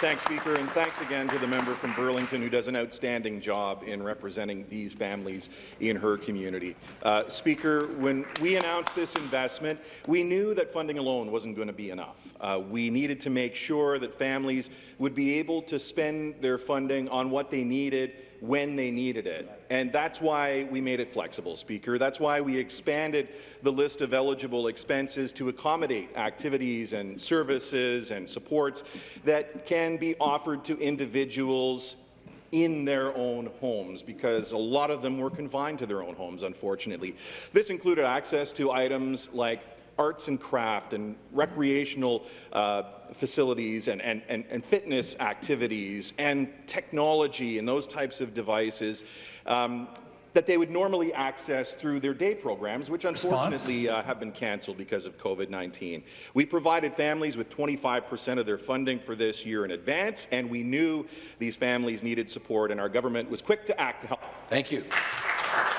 Thanks, Speaker, and thanks again to the member from Burlington who does an outstanding job in representing these families in her community. Uh, Speaker, when we announced this investment, we knew that funding alone wasn't going to be enough. Uh, we needed to make sure that families would be able to spend their funding on what they needed when they needed it. And that's why we made it flexible, Speaker. That's why we expanded the list of eligible expenses to accommodate activities and services and supports that can be offered to individuals in their own homes because a lot of them were confined to their own homes, unfortunately. This included access to items like arts and craft and recreational uh, facilities and, and, and, and, fitness activities and technology and those types of devices um, that they would normally access through their day programs, which unfortunately uh, have been cancelled because of COVID-19. We provided families with 25% of their funding for this year in advance, and we knew these families needed support, and our government was quick to act to help. Thank you.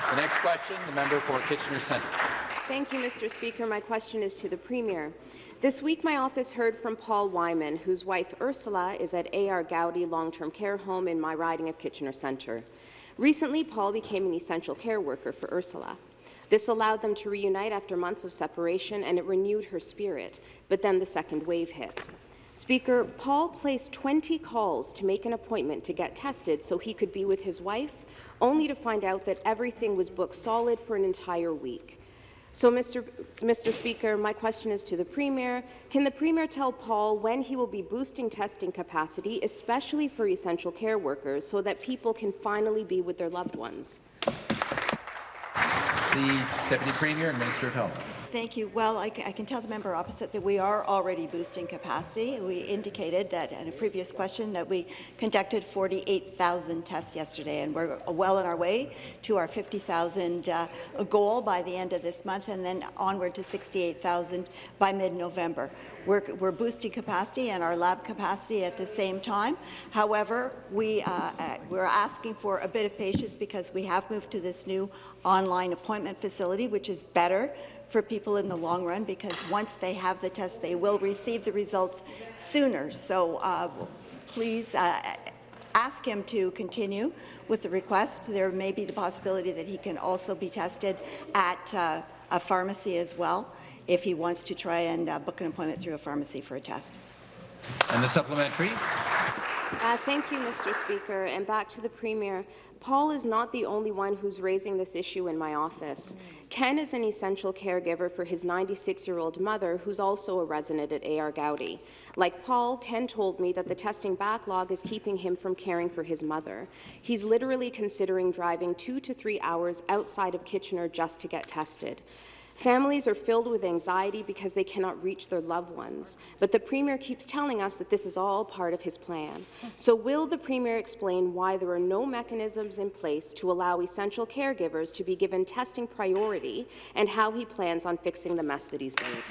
The next question, the member for Kitchener Centre. Thank you, Mr. Speaker. My question is to the Premier. This week, my office heard from Paul Wyman, whose wife Ursula is at A.R. Goudie Long-Term Care Home in my riding of Kitchener Centre. Recently, Paul became an essential care worker for Ursula. This allowed them to reunite after months of separation, and it renewed her spirit. But then the second wave hit. Speaker, Paul placed 20 calls to make an appointment to get tested so he could be with his wife, only to find out that everything was booked solid for an entire week. So, Mr. Mr. Speaker, my question is to the Premier. Can the Premier tell Paul when he will be boosting testing capacity, especially for essential care workers, so that people can finally be with their loved ones? The Deputy Premier and Minister of Health. Thank you. Well, I, I can tell the member opposite that we are already boosting capacity. We indicated that in a previous question that we conducted 48,000 tests yesterday, and we're well on our way to our 50,000 uh, goal by the end of this month, and then onward to 68,000 by mid-November. We're, we're boosting capacity and our lab capacity at the same time. However, we, uh, uh, we're asking for a bit of patience because we have moved to this new online appointment facility, which is better for people in the long run because once they have the test, they will receive the results sooner. So uh, please uh, ask him to continue with the request. There may be the possibility that he can also be tested at uh, a pharmacy as well if he wants to try and uh, book an appointment through a pharmacy for a test. And the supplementary. Uh, thank you, Mr. Speaker. And back to the Premier. Paul is not the only one who's raising this issue in my office. Ken is an essential caregiver for his 96-year-old mother, who's also a resident at AR Goudie. Like Paul, Ken told me that the testing backlog is keeping him from caring for his mother. He's literally considering driving two to three hours outside of Kitchener just to get tested. Families are filled with anxiety because they cannot reach their loved ones. But the Premier keeps telling us that this is all part of his plan. So will the Premier explain why there are no mechanisms in place to allow essential caregivers to be given testing priority and how he plans on fixing the mess that he's made?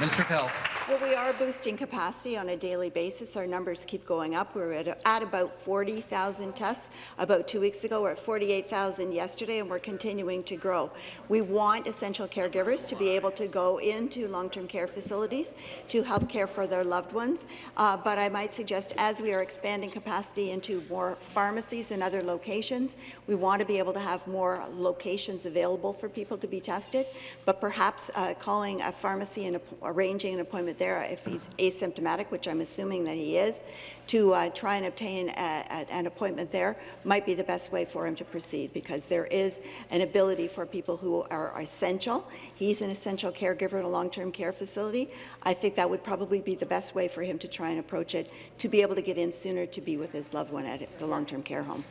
Minister of Health. Well, we are boosting capacity on a daily basis. Our numbers keep going up. We're at, at about 40,000 tests about two weeks ago. We're at 48,000 yesterday, and we're continuing to grow. We want essential caregivers to be able to go into long-term care facilities to help care for their loved ones. Uh, but I might suggest, as we are expanding capacity into more pharmacies and other locations, we want to be able to have more locations available for people to be tested. But perhaps uh, calling a pharmacy and arranging an appointment there if he's asymptomatic, which I'm assuming that he is, to uh, try and obtain a, a, an appointment there might be the best way for him to proceed because there is an ability for people who are essential. He's an essential caregiver in a long-term care facility. I think that would probably be the best way for him to try and approach it, to be able to get in sooner to be with his loved one at the long-term care home.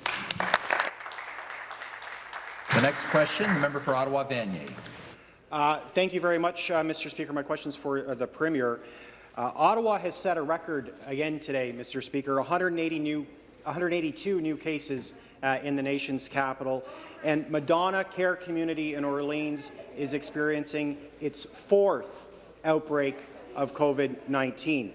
The next question, the member for Ottawa Vanier. Uh, thank you very much, uh, Mr. Speaker. My question is for uh, the Premier. Uh, Ottawa has set a record again today, Mr. Speaker, 180 new, 182 new cases uh, in the nation's capital, and Madonna Care Community in Orleans is experiencing its fourth outbreak of COVID-19.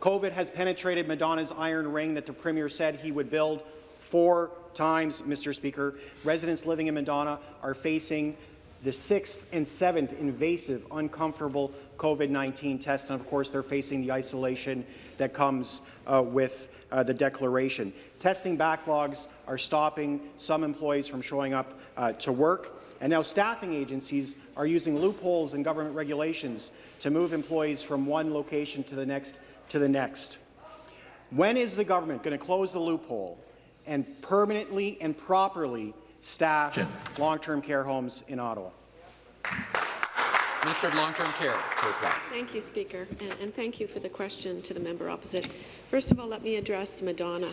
COVID has penetrated Madonna's iron ring that the Premier said he would build four times, Mr. Speaker. Residents living in Madonna are facing the sixth and seventh invasive, uncomfortable COVID-19 tests, and of course they're facing the isolation that comes uh, with uh, the declaration. Testing backlogs are stopping some employees from showing up uh, to work, and now staffing agencies are using loopholes in government regulations to move employees from one location to the next to the next. When is the government going to close the loophole and permanently and properly staff long-term care homes in Ottawa. Minister of Long-Term Care. Thank you, Speaker, and, and, thank you for the question to the member opposite. First of all, let me address Madonna.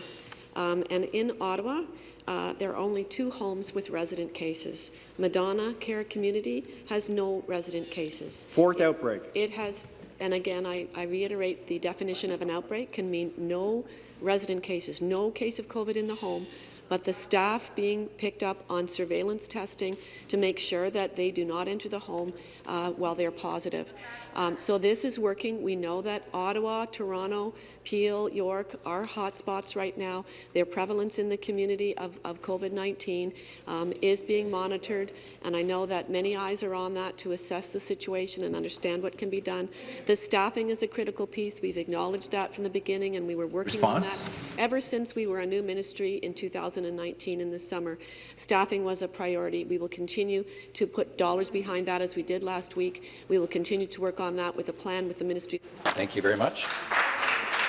Um, and in Ottawa, uh, there are only two homes with resident cases. Madonna Care Community has no resident cases. Fourth it, outbreak. It has, and again, I, I reiterate the definition of an outbreak can mean no resident cases, no case of COVID in the home, but the staff being picked up on surveillance testing to make sure that they do not enter the home uh, while they're positive. Um, so this is working. We know that Ottawa, Toronto, Peel, York are hotspots right now. Their prevalence in the community of, of COVID-19 um, is being monitored, and I know that many eyes are on that to assess the situation and understand what can be done. The staffing is a critical piece. We've acknowledged that from the beginning, and we were working Response? on that ever since we were a new ministry in 2019 in the summer. Staffing was a priority. We will continue to put dollars behind that as we did last week. We will continue to work on that with a plan with the ministry. Thank you very much.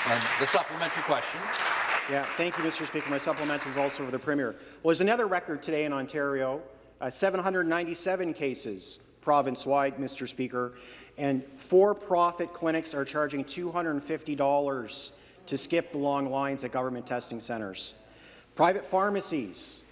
And the supplementary question. Yeah, thank you, Mr. Speaker. My supplement is also for the Premier. Well, there's another record today in Ontario, uh, 797 cases province-wide, Mr. Speaker, and for-profit clinics are charging $250 to skip the long lines at government testing centres. Private pharmacies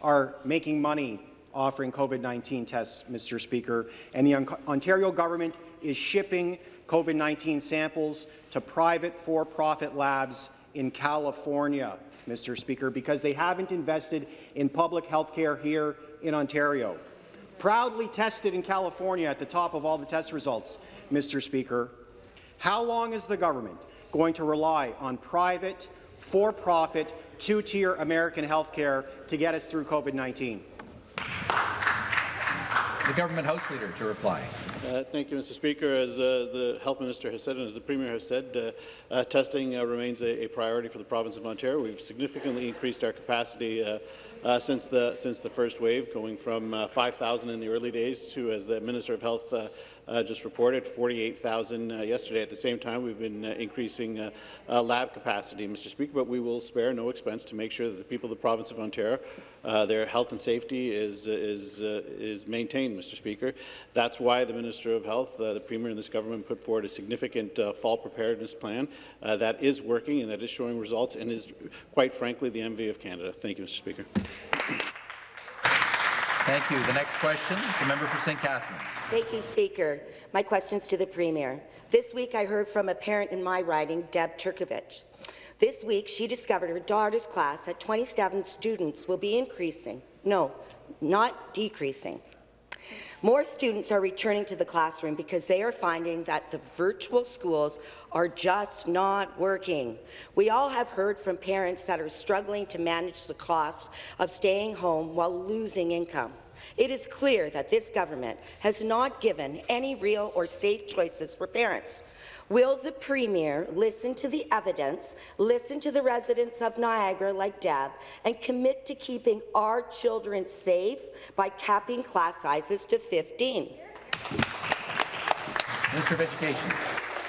are making money offering COVID-19 tests, Mr. Speaker, and the Ontario government is shipping COVID-19 samples to private for-profit labs in California, Mr. Speaker, because they haven't invested in public health care here in Ontario. Proudly tested in California at the top of all the test results, Mr. Speaker. How long is the government going to rely on private, for-profit, two-tier American health care to get us through COVID-19? The government House Leader to reply. Uh, thank you, Mr. Speaker. As uh, the Health Minister has said and as the Premier has said, uh, uh testing uh, remains a, a, priority for the province of Ontario. We've significantly increased our capacity uh, since the since the first wave, going from uh, 5,000 in the early days to, as the Minister of Health just reported, 48,000 uh, yesterday. At the same time, we've been increasing lab capacity, Mr. Speaker, but we will spare no expense to make sure that the people of the province of Ontario, their health and safety is is is maintained, Mr. Speaker. That's why the Minister of Health, uh, the Premier, and this government put forward a significant uh, fall preparedness plan uh, that is working and that is showing results and is, quite frankly, the envy of Canada. Thank you, Mr. Speaker. Thank you. The next question, the member for St. Catharines. Thank you, Speaker. My question is to the Premier. This week I heard from a parent in my riding, Deb Turkovich. This week she discovered her daughter's class at 27 students will be increasing. No, not decreasing. More students are returning to the classroom because they are finding that the virtual schools are just not working. We all have heard from parents that are struggling to manage the cost of staying home while losing income. It is clear that this government has not given any real or safe choices for parents. Will the Premier listen to the evidence, listen to the residents of Niagara like Deb, and commit to keeping our children safe by capping class sizes to 15? Minister of Education.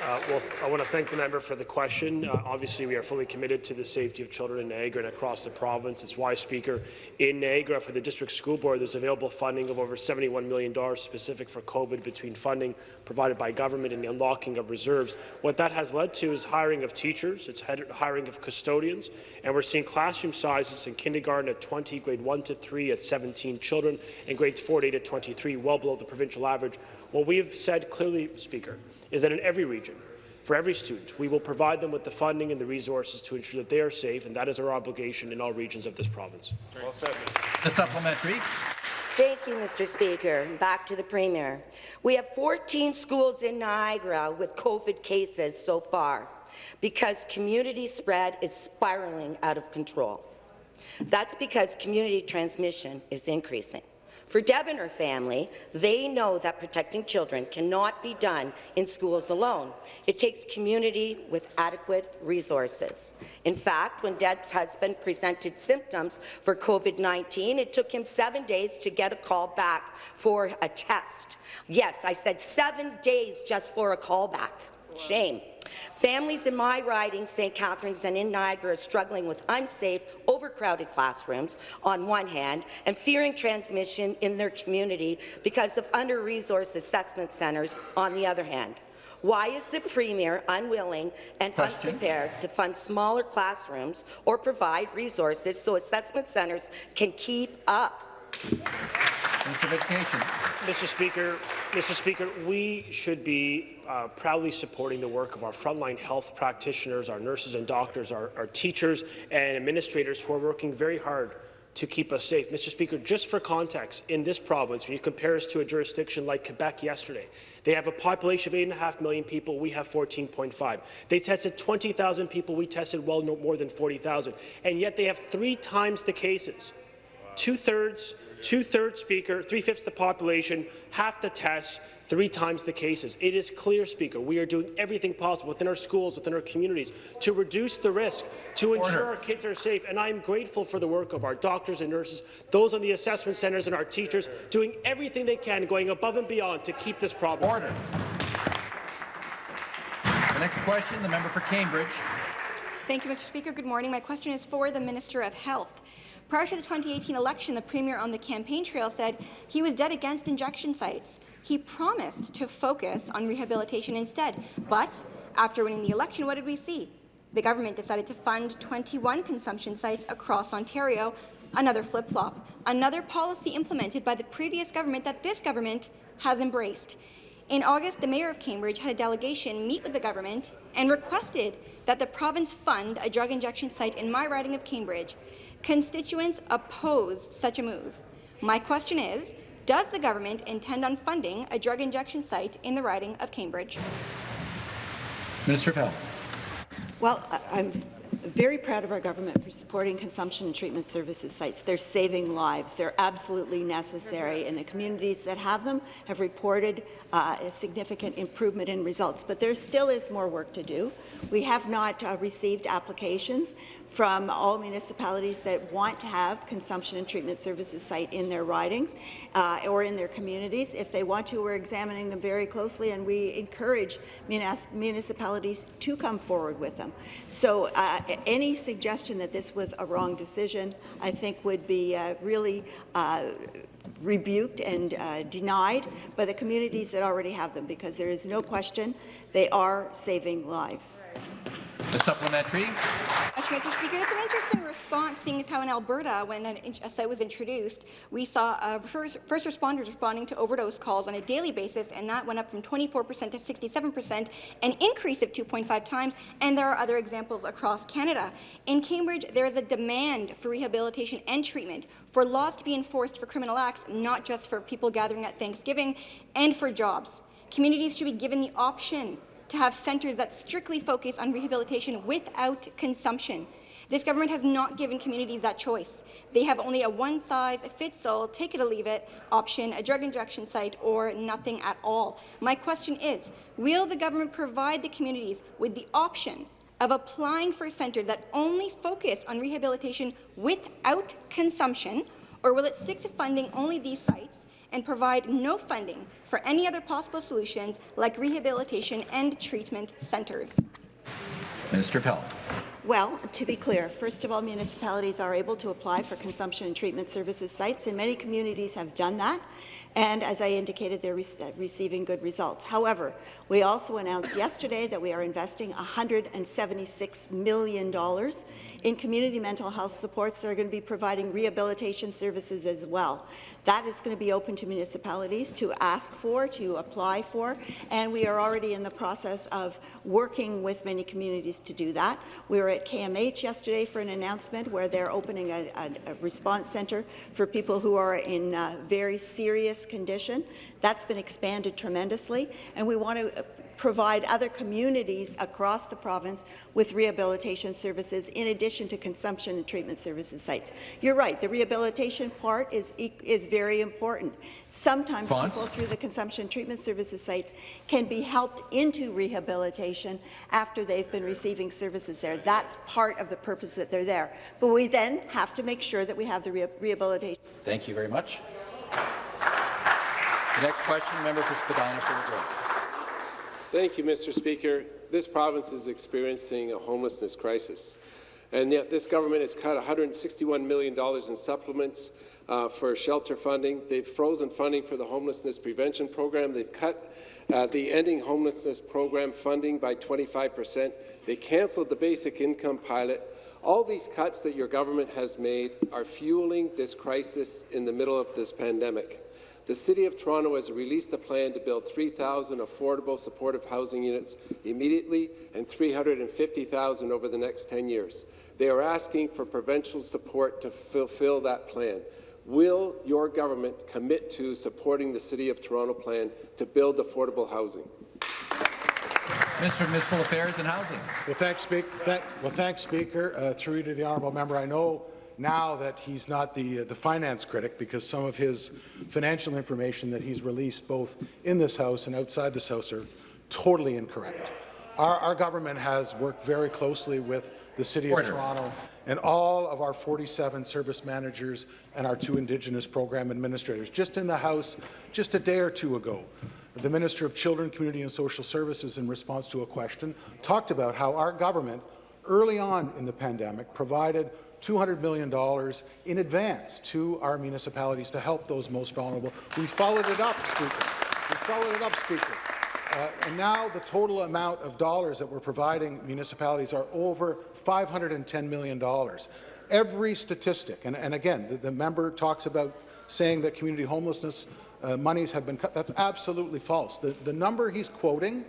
Uh, well, I want to thank the member for the question. Uh, obviously, we are fully committed to the safety of children in Niagara and across the province. It's why, Speaker, in Niagara for the District School Board, there's available funding of over $71 million specific for COVID between funding provided by government and the unlocking of reserves. What that has led to is hiring of teachers, it's hiring of custodians, and we're seeing classroom sizes in kindergarten at 20, grade 1 to 3 at 17 children, and grades 4 to 8 at 23, well below the provincial average. What we have said clearly, Speaker, is that in every region, for every student, we will provide them with the funding and the resources to ensure that they are safe, and that is our obligation in all regions of this province. Well said. The supplementary. Thank you, Mr. Speaker. Back to the Premier. We have 14 schools in Niagara with COVID cases so far because community spread is spiraling out of control. That's because community transmission is increasing. For Deb and her family, they know that protecting children cannot be done in schools alone. It takes community with adequate resources. In fact, when Deb's husband presented symptoms for COVID-19, it took him seven days to get a call back for a test. Yes, I said seven days just for a call back. Shame. Families in my riding, St. Catharines and in Niagara, are struggling with unsafe, overcrowded classrooms on one hand and fearing transmission in their community because of under-resourced assessment centres on the other hand. Why is the Premier unwilling and Question. unprepared to fund smaller classrooms or provide resources so assessment centres can keep up? Education. Mr. Speaker, Mr. Speaker, we should be uh, proudly supporting the work of our frontline health practitioners, our nurses and doctors, our, our teachers and administrators who are working very hard to keep us safe. Mr. Speaker, just for context, in this province, when you compare us to a jurisdiction like Quebec yesterday, they have a population of 8.5 million people, we have 14.5. They tested 20,000 people, we tested well more than 40,000, and yet they have three times the cases. Two-thirds two-thirds speaker, three-fifths of the population, half the tests, three times the cases. It is clear, Speaker, we are doing everything possible within our schools, within our communities, to reduce the risk, to ensure Order. our kids are safe. And I am grateful for the work of our doctors and nurses, those on the assessment centres and our teachers, doing everything they can, going above and beyond to keep this problem. Order. The next question, the member for Cambridge. Thank you, Mr. Speaker. Good morning. My question is for the Minister of Health. Prior to the 2018 election, the Premier on the campaign trail said he was dead against injection sites. He promised to focus on rehabilitation instead. But after winning the election, what did we see? The government decided to fund 21 consumption sites across Ontario another flip-flop, another policy implemented by the previous government that this government has embraced. In August, the Mayor of Cambridge had a delegation meet with the government and requested that the province fund a drug injection site in my riding of Cambridge. Constituents oppose such a move. My question is, does the government intend on funding a drug injection site in the riding of Cambridge? Minister of Health. Well, I- I'm very proud of our government for supporting consumption and treatment services sites. They're saving lives. They're absolutely necessary, and the communities that have them have reported uh, a significant improvement in results. But there still is more work to do. We have not uh, received applications from all municipalities that want to have consumption and treatment services site in their ridings uh, or in their communities. If they want to, we're examining them very closely, and we encourage munis municipalities to come forward with them. So uh, any suggestion that this was a wrong decision, I think would be uh, really uh, rebuked and uh, denied by the communities that already have them, because there is no question they are saving lives. The supplementary. Mr. Speaker, that's an interesting response, seeing as how in Alberta, when an, a site was introduced, we saw uh, first, first responders responding to overdose calls on a daily basis, and that went up from 24% to 67%, an increase of 2.5 times, and there are other examples across Canada. In Cambridge, there is a demand for rehabilitation and treatment, for laws to be enforced for criminal acts, not just for people gathering at Thanksgiving, and for jobs. Communities should be given the option to have centres that strictly focus on rehabilitation without consumption. This government has not given communities that choice. They have only a one-size-fits-all, take it or leave it option, a drug injection site, or nothing at all. My question is, will the government provide the communities with the option of applying for centres that only focus on rehabilitation without consumption, or will it stick to funding only these sites and provide no funding for any other possible solutions like rehabilitation and treatment centres. Minister of Health. Well, to be clear, first of all, municipalities are able to apply for consumption and treatment services sites, and many communities have done that. And as I indicated, they're re uh, receiving good results. However, we also announced yesterday that we are investing $176 million in community mental health supports that are going to be providing rehabilitation services as well. That is going to be open to municipalities to ask for, to apply for, and we are already in the process of working with many communities to do that. We were at KMH yesterday for an announcement where they're opening a, a, a response centre for people who are in uh, very serious condition. That's been expanded tremendously, and we want to provide other communities across the province with rehabilitation services in addition to consumption and treatment services sites. You're right, the rehabilitation part is, is very important. Sometimes Fonts? people through the consumption treatment services sites can be helped into rehabilitation after they've been receiving services there. That's part of the purpose that they're there. But we then have to make sure that we have the re rehabilitation. Thank you very much. The next question, member for Spadina for the Grove. Thank you, Mr. Speaker. This province is experiencing a homelessness crisis, and yet this government has cut $161 million in supplements uh, for shelter funding. They've frozen funding for the homelessness prevention program. They've cut uh, the Ending Homelessness Program funding by 25 percent. They cancelled the basic income pilot. All these cuts that your government has made are fueling this crisis in the middle of this pandemic. The City of Toronto has released a plan to build 3,000 affordable supportive housing units immediately and 350,000 over the next 10 years. They are asking for provincial support to fulfill that plan. Will your government commit to supporting the City of Toronto plan to build affordable housing? Minister of Municipal Affairs and Housing. Well, thanks, Speaker. Thank, well, thanks, Speaker. Uh, through you to the honourable member, I know now that he's not the, uh, the finance critic because some of his financial information that he's released both in this House and outside this House are totally incorrect. Our, our government has worked very closely with the City Order. of Toronto and all of our 47 service managers and our two Indigenous program administrators. Just in the House, just a day or two ago, the Minister of Children, Community and Social Services, in response to a question, talked about how our government, early on in the pandemic, provided $200 million in advance to our municipalities to help those most vulnerable. We followed it up, Speaker. We followed it up, Speaker. Uh, and now the total amount of dollars that we're providing municipalities are over $510 million. every statistic, and, and again, the, the member talks about saying that community homelessness uh, monies have been cut. That's absolutely false. The, the number he's quoting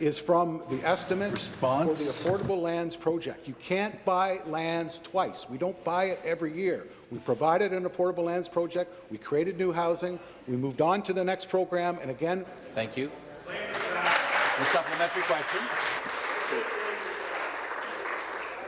is from the estimate Response. for the Affordable Lands Project. You can't buy lands twice. We don't buy it every year. We provided an Affordable Lands Project, we created new housing, we moved on to the next program, and again... Thank you. The supplementary question.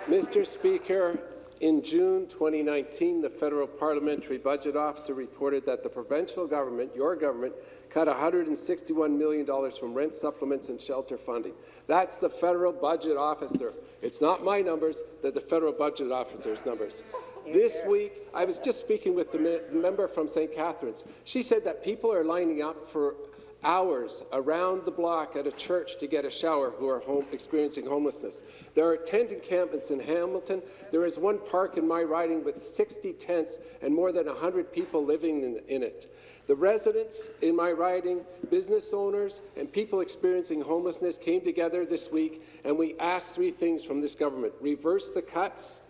Mr. Speaker, in June 2019, the federal parliamentary budget officer reported that the provincial government, your government, cut $161 million from rent supplements and shelter funding. That's the federal budget officer. It's not my numbers, they're the federal budget officer's numbers. This week, I was just speaking with the member from St. Catharines. She said that people are lining up for hours around the block at a church to get a shower who are home, experiencing homelessness. There are tent encampments in Hamilton. There is one park in my riding with 60 tents and more than 100 people living in, in it. The residents in my riding, business owners, and people experiencing homelessness came together this week, and we asked three things from this government. Reverse the cuts,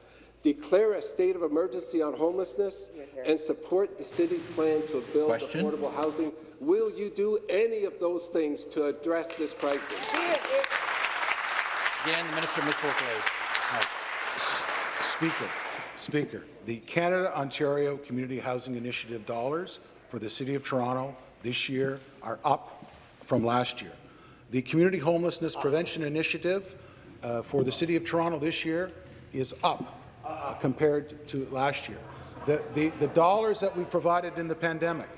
declare a state of emergency on homelessness, and support the city's plan to build Question? affordable housing. Will you do any of those things to address this crisis? Again, the Minister of Municipal Affairs. Speaker, Speaker, the Canada-Ontario Community Housing Initiative dollars for the City of Toronto this year are up from last year. The Community Homelessness Prevention Initiative uh, for the City of Toronto this year is up uh, compared to last year. The, the, the dollars that we provided in the pandemic,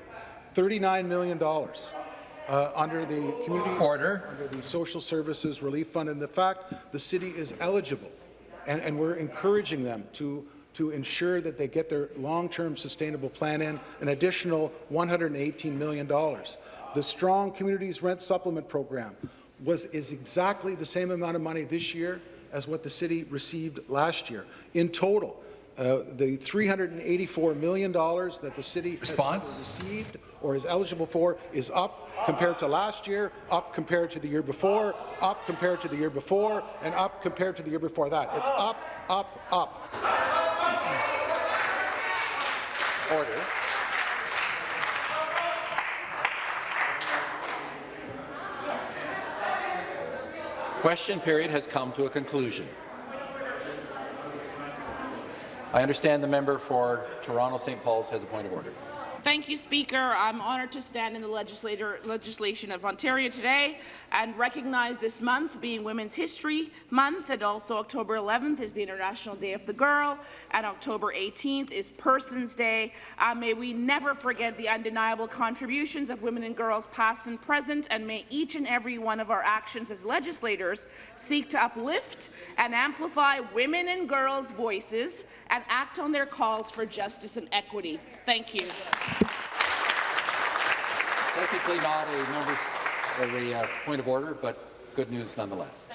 $39 million uh, under the community Order. under the Social Services Relief Fund, and the fact the city is eligible, and, and we're encouraging them to to ensure that they get their long-term sustainable plan in an additional $118 million. The Strong Communities Rent Supplement Program was is exactly the same amount of money this year as what the city received last year. In total, uh, the $384 million that the city Response? has received or is eligible for is up compared to last year, up compared to the year before, up compared to the year before, and up compared to the year before that. It's up, up, up. Order. Question period has come to a conclusion. I understand the member for Toronto St. Paul's has a point of order. Thank you, Speaker. I'm honoured to stand in the legislation of Ontario today and recognize this month being Women's History Month, and also October 11th is the International Day of the Girl, and October 18th is Persons Day. Uh, may we never forget the undeniable contributions of women and girls past and present, and may each and every one of our actions as legislators seek to uplift and amplify women and girls' voices and act on their calls for justice and equity. Thank you. Technically not a member of a uh, point of order, but good news nonetheless.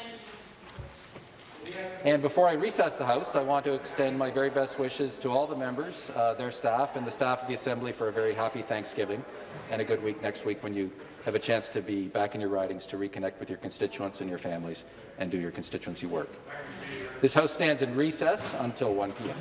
And before I recess the House, I want to extend my very best wishes to all the members, uh, their staff, and the staff of the Assembly for a very happy Thanksgiving and a good week next week when you have a chance to be back in your ridings to reconnect with your constituents and your families and do your constituency work. This House stands in recess until 1 p.m.